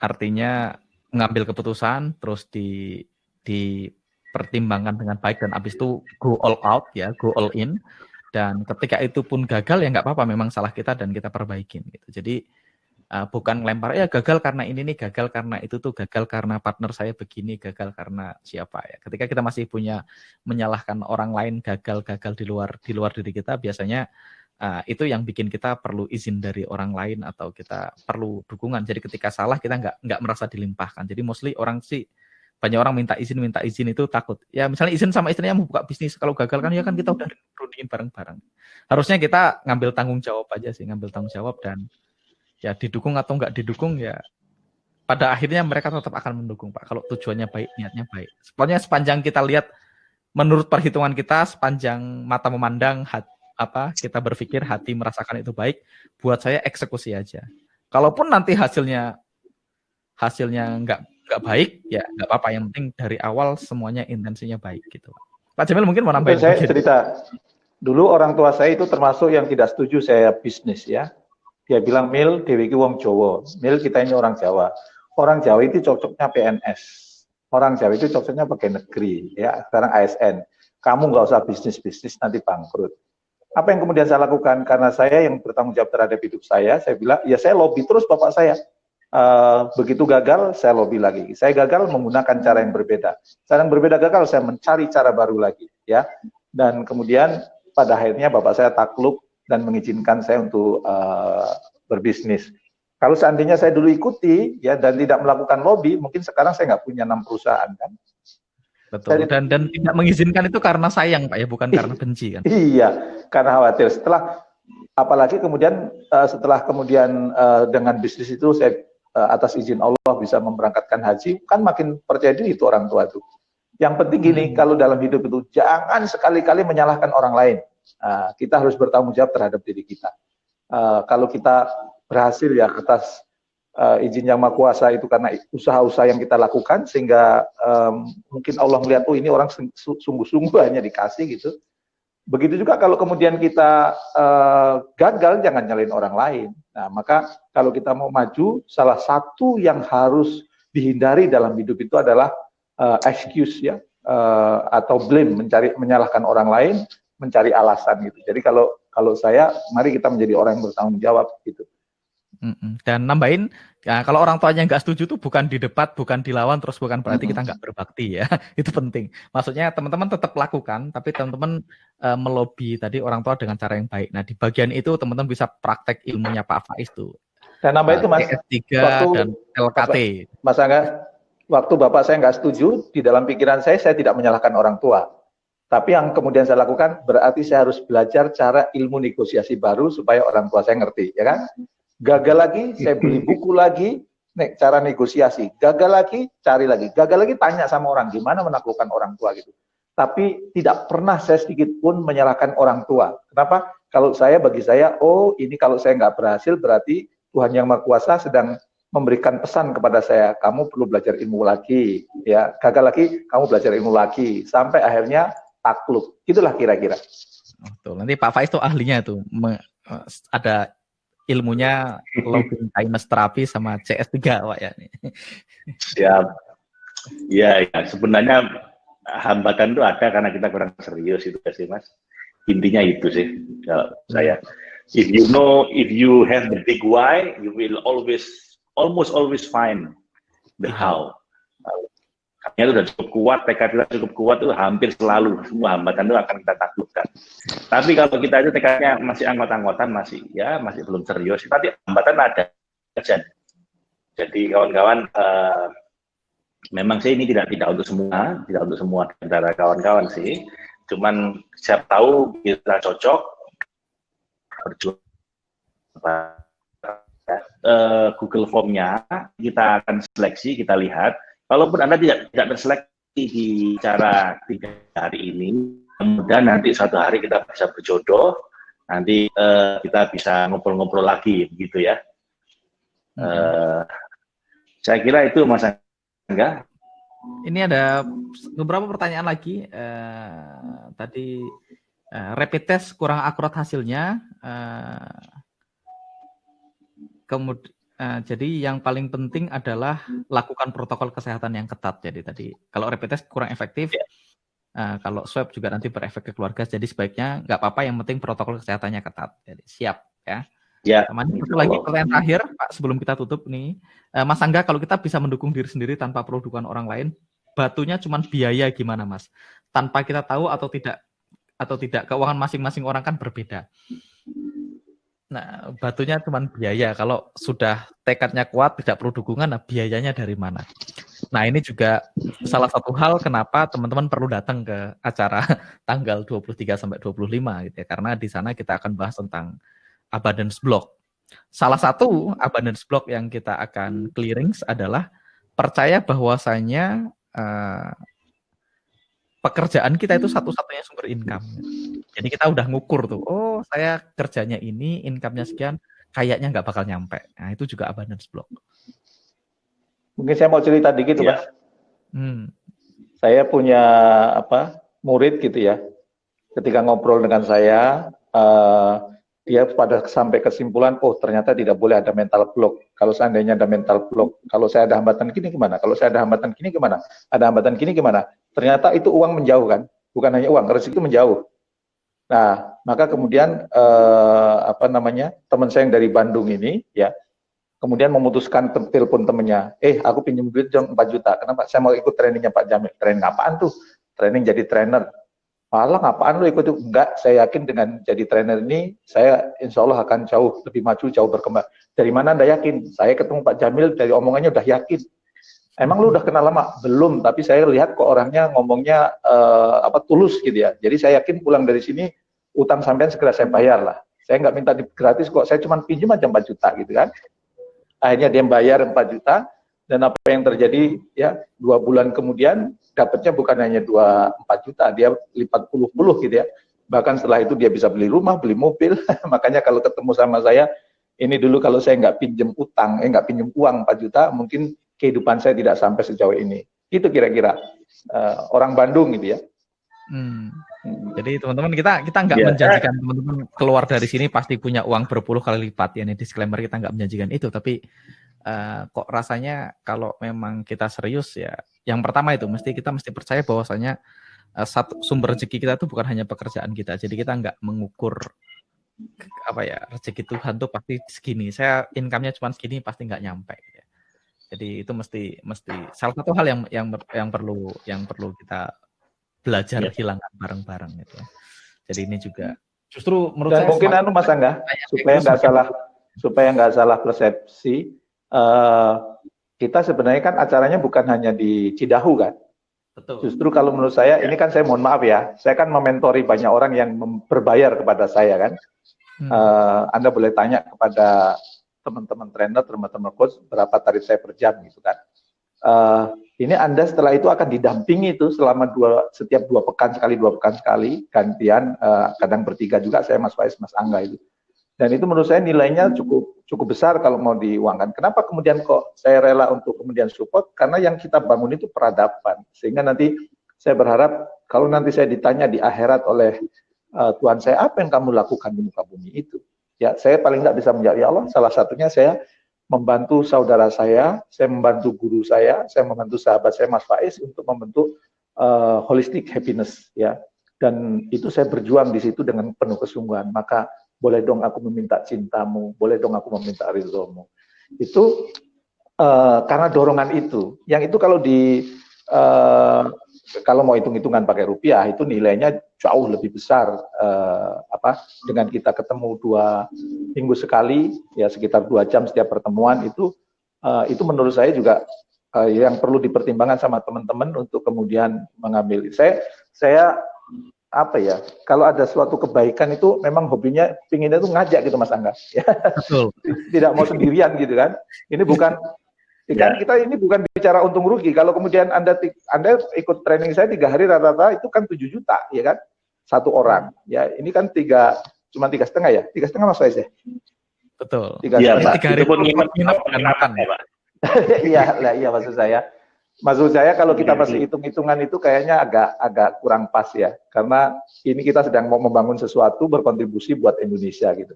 artinya mengambil keputusan terus di dipertimbangkan dengan baik dan habis itu go all out ya go all in. Dan ketika itu pun gagal ya nggak apa-apa. Memang salah kita dan kita perbaikin gitu. Jadi uh, bukan lempar ya gagal karena ini nih gagal karena itu tuh gagal karena partner saya begini gagal karena siapa ya ketika kita masih punya menyalahkan orang lain gagal gagal di luar di luar diri kita biasanya uh, itu yang bikin kita perlu izin dari orang lain atau kita perlu dukungan. Jadi ketika salah kita nggak nggak merasa dilimpahkan. Jadi mostly orang sih banyak orang minta izin minta izin itu takut. Ya misalnya izin sama istrinya mau buka bisnis kalau gagal kan ya kan kita udah runingin bareng-bareng. Harusnya kita ngambil tanggung jawab aja sih, ngambil tanggung jawab dan ya didukung atau nggak didukung ya pada akhirnya mereka tetap akan mendukung Pak kalau tujuannya baik, niatnya baik. Pokoknya sepanjang kita lihat menurut perhitungan kita sepanjang mata memandang hati, apa kita berpikir hati merasakan itu baik, buat saya eksekusi aja. Kalaupun nanti hasilnya hasilnya nggak nggak baik, ya nggak apa-apa. Yang penting dari awal semuanya intensinya baik gitu. Pak Jamil mungkin mau nambahin. Saya cerita dulu orang tua saya itu termasuk yang tidak setuju saya bisnis ya. Dia bilang Mil Dewi Wong Jowo, Mil kita ini orang Jawa. Orang Jawa itu cocoknya PNS. Orang Jawa itu cocoknya pakai negeri ya. Sekarang ASN. Kamu nggak usah bisnis bisnis nanti bangkrut apa yang kemudian saya lakukan? Karena saya yang bertanggung jawab terhadap hidup saya, saya bilang, ya saya lobby terus bapak saya. Uh, begitu gagal, saya lobby lagi. Saya gagal menggunakan cara yang berbeda. Cara yang berbeda gagal, saya mencari cara baru lagi. ya. Dan kemudian pada akhirnya bapak saya takluk dan mengizinkan saya untuk uh, berbisnis. Kalau seandainya saya dulu ikuti ya dan tidak melakukan lobby, mungkin sekarang saya nggak punya enam perusahaan kan. Betul. Dan dan tidak mengizinkan itu karena sayang Pak ya, bukan karena benci kan. Iya, karena khawatir. Setelah apalagi kemudian uh, setelah kemudian uh, dengan bisnis itu saya uh, atas izin Allah bisa memberangkatkan haji, kan makin percaya diri itu orang tua itu. Yang penting gini, hmm. kalau dalam hidup itu jangan sekali-kali menyalahkan orang lain. Uh, kita harus bertanggung jawab terhadap diri kita. Uh, kalau kita berhasil ya atas uh, izin yang maha kuasa itu karena usaha-usaha yang kita lakukan sehingga um, mungkin Allah melihat oh ini orang sungguh-sungguh hanya dikasih gitu. Begitu juga kalau kemudian kita uh, gagal jangan nyalain orang lain. Nah, maka kalau kita mau maju salah satu yang harus dihindari dalam hidup itu adalah uh, excuse ya. uh, atau blame mencari menyalahkan orang lain mencari alasan gitu jadi kalau kalau saya mari kita menjadi orang yang bertanggung jawab gitu dan nambahin, ya, kalau orang tuanya nggak setuju tuh bukan di debat, bukan dilawan, terus bukan berarti kita nggak berbakti ya. Itu penting. Maksudnya teman-teman tetap lakukan, tapi teman-teman uh, melobi tadi orang tua dengan cara yang baik. Nah di bagian itu teman-teman bisa praktek ilmunya Pak Faiz tuh. Dan nambah itu mas, ts waktu, dan LKT. Mas Angga, waktu Bapak saya nggak setuju, di dalam pikiran saya, saya tidak menyalahkan orang tua. Tapi yang kemudian saya lakukan, berarti saya harus belajar cara ilmu negosiasi baru supaya orang tua saya ngerti, ya kan? Gagal lagi, saya beli buku lagi, nek cara negosiasi. Gagal lagi, cari lagi. Gagal lagi, tanya sama orang gimana menaklukkan orang tua gitu. Tapi tidak pernah saya sedikit pun menyalahkan orang tua. Kenapa? Kalau saya bagi saya, oh ini kalau saya nggak berhasil berarti Tuhan yang Maha Kuasa sedang memberikan pesan kepada saya, kamu perlu belajar ilmu lagi, ya gagal lagi, kamu belajar ilmu lagi, sampai akhirnya takluk. Itulah kira-kira. Betul. Nanti Pak Faiz itu ahlinya tuh ada ilmunya logging kindness terapi sama CS3 Pak ya. Siap. Ya, ya, sebenarnya hambatan itu ada karena kita kurang serius itu sih Mas. Intinya itu sih kalau saya. If you know, if you have the big why, you will always, almost always find the how. Kami sudah cukup kuat, tekad kita cukup kuat itu hampir selalu semua hambatan itu akan kita taklukkan. Tapi kalau kita itu tekadnya masih anggota-anggotan masih ya masih belum serius, tapi hambatan ada. Jadi kawan-kawan uh, memang sih ini tidak tidak untuk semua, tidak untuk semua antara kawan-kawan sih. Cuman siap tahu kita cocok berjuang uh, Google Form-nya kita akan seleksi, kita lihat Kalaupun Anda tidak tidak terseleksi di cara tiga hari ini, kemudian nanti suatu hari kita bisa berjodoh, nanti uh, kita bisa ngobrol-ngobrol lagi, begitu ya. Uh, saya kira itu Mas Angga. Ini ada beberapa pertanyaan lagi. Uh, tadi uh, rapid test kurang akurat hasilnya. Uh, kemudian Uh, jadi yang paling penting adalah lakukan protokol kesehatan yang ketat. Jadi tadi kalau rapid test kurang efektif, yeah. Ya. uh, kalau swab juga nanti berefek ke keluarga. Jadi sebaiknya nggak apa-apa. Yang penting protokol kesehatannya ketat. Jadi siap ya. Ya. Yeah. satu lagi pertanyaan terakhir, Pak, sebelum kita tutup nih, uh, Mas Angga, kalau kita bisa mendukung diri sendiri tanpa perlu dukungan orang lain, batunya cuma biaya gimana, Mas? Tanpa kita tahu atau tidak atau tidak keuangan masing-masing orang kan berbeda. Nah, batunya cuma biaya. Kalau sudah tekadnya kuat, tidak perlu dukungan, nah biayanya dari mana? Nah, ini juga salah satu hal kenapa teman-teman perlu datang ke acara tanggal 23 sampai 25 gitu ya. Karena di sana kita akan bahas tentang abundance block. Salah satu abundance block yang kita akan clearing adalah percaya bahwasanya uh, pekerjaan kita itu hmm. satu-satunya sumber income. Jadi kita udah ngukur tuh, oh saya kerjanya ini, income-nya sekian, kayaknya nggak bakal nyampe. Nah itu juga abundance block. Mungkin saya mau cerita dikit, ya. Mas. Hmm. Saya punya apa murid gitu ya. Ketika ngobrol dengan saya, uh, dia pada sampai kesimpulan, oh ternyata tidak boleh ada mental block. Kalau seandainya ada mental block, kalau saya ada hambatan gini gimana? Kalau saya ada hambatan gini gimana? Ada hambatan gini gimana? Ternyata itu uang menjauh kan? Bukan hanya uang, rezeki itu menjauh. Nah, maka kemudian eh, apa namanya teman saya yang dari Bandung ini, ya, kemudian memutuskan telepon temennya, eh aku pinjam duit jam 4 juta, kenapa? Saya mau ikut trainingnya Pak Jamil. Training apaan tuh? Training jadi trainer. Malah apaan lu ikut itu? Enggak, saya yakin dengan jadi trainer ini, saya insya Allah akan jauh lebih maju, jauh berkembang. Dari mana Anda yakin? Saya ketemu Pak Jamil, dari omongannya udah yakin. Emang lu udah kenal lama? Belum, tapi saya lihat kok orangnya ngomongnya uh, apa tulus gitu ya. Jadi saya yakin pulang dari sini, utang sampean segera saya bayar lah. Saya nggak minta gratis kok, saya cuma pinjam aja 4 juta gitu kan. Akhirnya dia bayar 4 juta, dan apa yang terjadi ya dua bulan kemudian dapatnya bukan hanya dua empat juta, dia lipat puluh-puluh gitu ya. Bahkan setelah itu dia bisa beli rumah, beli mobil. Makanya kalau ketemu sama saya, ini dulu kalau saya nggak pinjem utang, eh nggak pinjem uang 4 juta, mungkin kehidupan saya tidak sampai sejauh ini. Itu kira-kira uh, orang Bandung gitu ya. Hmm. hmm. Jadi teman-teman kita kita nggak yeah. menjanjikan teman-teman keluar dari sini pasti punya uang berpuluh kali lipat ya. Ini disclaimer kita nggak menjanjikan itu, tapi uh, kok rasanya kalau memang kita serius ya, yang pertama itu mesti kita mesti percaya bahwasanya uh, satu sumber rezeki kita itu bukan hanya pekerjaan kita. Jadi kita nggak mengukur apa ya rezeki Tuhan tuh pasti segini. Saya income-nya cuma segini pasti nggak nyampe. Gitu ya. Jadi itu mesti mesti salah satu hal yang yang yang perlu yang perlu kita belajar ya. hilangkan bareng-bareng gitu ya. Jadi ini juga justru menurut Dan saya mungkin anu Mas Angga supaya nggak salah supaya nggak salah persepsi uh, kita sebenarnya kan acaranya bukan hanya di Cidahu kan. Betul. Justru kalau menurut saya ini kan saya mohon maaf ya, saya kan mementori banyak orang yang berbayar kepada saya kan. Hmm. Uh, anda boleh tanya kepada teman-teman trainer, teman-teman coach berapa tarif saya per jam gitu kan. Uh, ini Anda setelah itu akan didampingi itu selama dua setiap dua pekan sekali dua pekan sekali gantian uh, kadang bertiga juga saya Mas Faiz Mas Angga itu dan itu menurut saya nilainya cukup cukup besar kalau mau diuangkan. Kenapa kemudian kok saya rela untuk kemudian support? Karena yang kita bangun itu peradaban sehingga nanti saya berharap kalau nanti saya ditanya di akhirat oleh uh, Tuhan saya apa yang kamu lakukan di muka bumi itu ya saya paling tidak bisa menjawab ya Allah salah satunya saya membantu saudara saya, saya membantu guru saya, saya membantu sahabat saya Mas Faiz untuk membentuk uh, holistic happiness ya. Dan itu saya berjuang di situ dengan penuh kesungguhan. Maka boleh dong aku meminta cintamu, boleh dong aku meminta ridhomu. Itu uh, karena dorongan itu. Yang itu kalau di uh, kalau mau hitung-hitungan pakai rupiah itu nilainya jauh lebih besar eh, apa dengan kita ketemu dua minggu sekali ya sekitar dua jam setiap pertemuan itu eh, itu menurut saya juga eh, yang perlu dipertimbangkan sama teman-teman untuk kemudian mengambil. Saya saya apa ya kalau ada suatu kebaikan itu memang hobinya pinginnya itu ngajak gitu mas Angga. Ya tidak mau sendirian gitu kan. Ini bukan Ya. Kan kita ini bukan bicara untung rugi. Kalau kemudian Anda Anda ikut training saya tiga hari rata-rata itu kan 7 juta, ya kan? Satu orang. Ya, ini kan tiga cuma tiga setengah ya? Tiga setengah mas ya? Betul. Tiga ya, setengah. Tiga hari pun nginep dan makan ya, Pak. Iya, lah iya maksud saya. Maksud saya kalau kita masih iya. hitung-hitungan itu kayaknya agak agak kurang pas ya, karena ini kita sedang mau membangun sesuatu berkontribusi buat Indonesia gitu.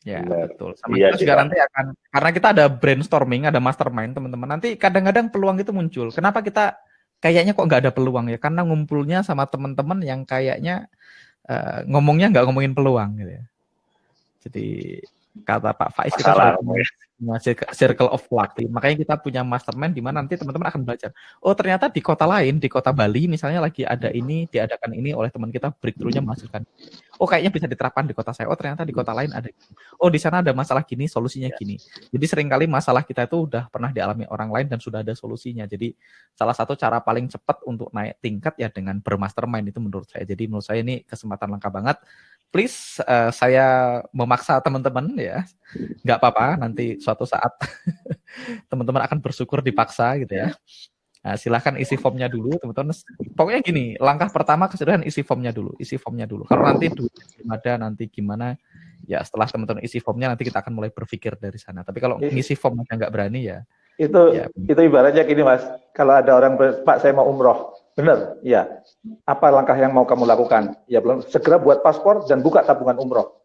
Ya, Benar. betul. Sama iya, kita juga nanti akan karena kita ada brainstorming, ada mastermind, teman-teman. Nanti kadang-kadang peluang itu muncul. Kenapa kita kayaknya kok nggak ada peluang ya? Karena ngumpulnya sama teman-teman yang kayaknya uh, ngomongnya nggak ngomongin peluang gitu ya. Jadi kata Pak Faiz kita circle of luck. Makanya kita punya mastermind di mana nanti teman-teman akan belajar. Oh ternyata di kota lain, di kota Bali misalnya lagi ada ini, diadakan ini oleh teman kita breakthrough-nya menghasilkan. Oh kayaknya bisa diterapkan di kota saya. Oh ternyata di kota lain ada. Oh di sana ada masalah gini, solusinya gini. Jadi sering kali masalah kita itu udah pernah dialami orang lain dan sudah ada solusinya. Jadi salah satu cara paling cepat untuk naik tingkat ya dengan bermastermind itu menurut saya. Jadi menurut saya ini kesempatan langka banget please uh, saya memaksa teman-teman ya. Nggak apa-apa nanti suatu saat teman-teman akan bersyukur dipaksa gitu ya. Nah, silahkan isi formnya dulu teman-teman. Pokoknya gini langkah pertama kesedaran isi formnya dulu isi formnya dulu. Kalau nanti duit ada nanti gimana? Ya setelah teman-teman isi formnya nanti kita akan mulai berpikir dari sana. Tapi kalau ngisi formnya nggak berani ya. Itu ya. itu ibaratnya gini mas. Kalau ada orang pak saya mau umroh Benar, ya. Apa langkah yang mau kamu lakukan? Ya belum segera buat paspor dan buka tabungan umroh.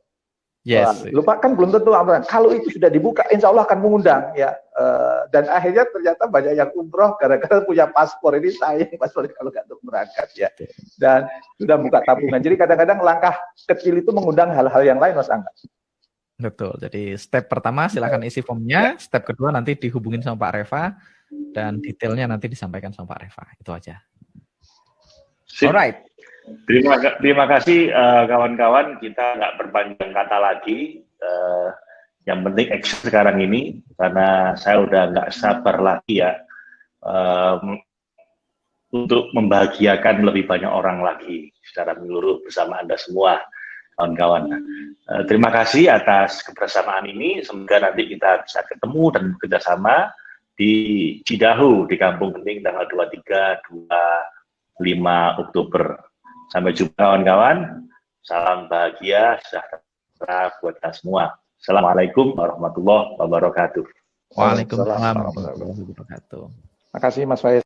Yes. lupa kan belum tentu umroh. Kalau itu sudah dibuka, insya Allah akan mengundang ya. Uh, dan akhirnya ternyata banyak yang umroh gara-gara punya paspor ini sayang paspor kalau nggak untuk berangkat ya. Dan sudah buka tabungan. Jadi kadang-kadang langkah kecil itu mengundang hal-hal yang lain, Mas Angga. Betul. Jadi step pertama silakan isi formnya. Step kedua nanti dihubungin sama Pak Reva dan detailnya nanti disampaikan sama Pak Reva. Itu aja. Sip. Alright. Terima, terima kasih eh, kawan-kawan. Uh, kita nggak berpanjang kata lagi. Uh, yang penting action sekarang ini karena saya udah nggak sabar lagi ya um, untuk membahagiakan lebih banyak orang lagi secara menyeluruh bersama anda semua kawan-kawan. Uh, terima kasih atas kebersamaan ini. Semoga nanti kita bisa ketemu dan bekerja sama di Cidahu di Kampung Kening tanggal 23, 2 5 Oktober. Sampai jumpa kawan-kawan. Salam bahagia, sejahtera buat kita semua. Assalamualaikum warahmatullahi wabarakatuh. Waalaikumsalam warahmatullahi wabarakatuh. Terima kasih Mas Faiz.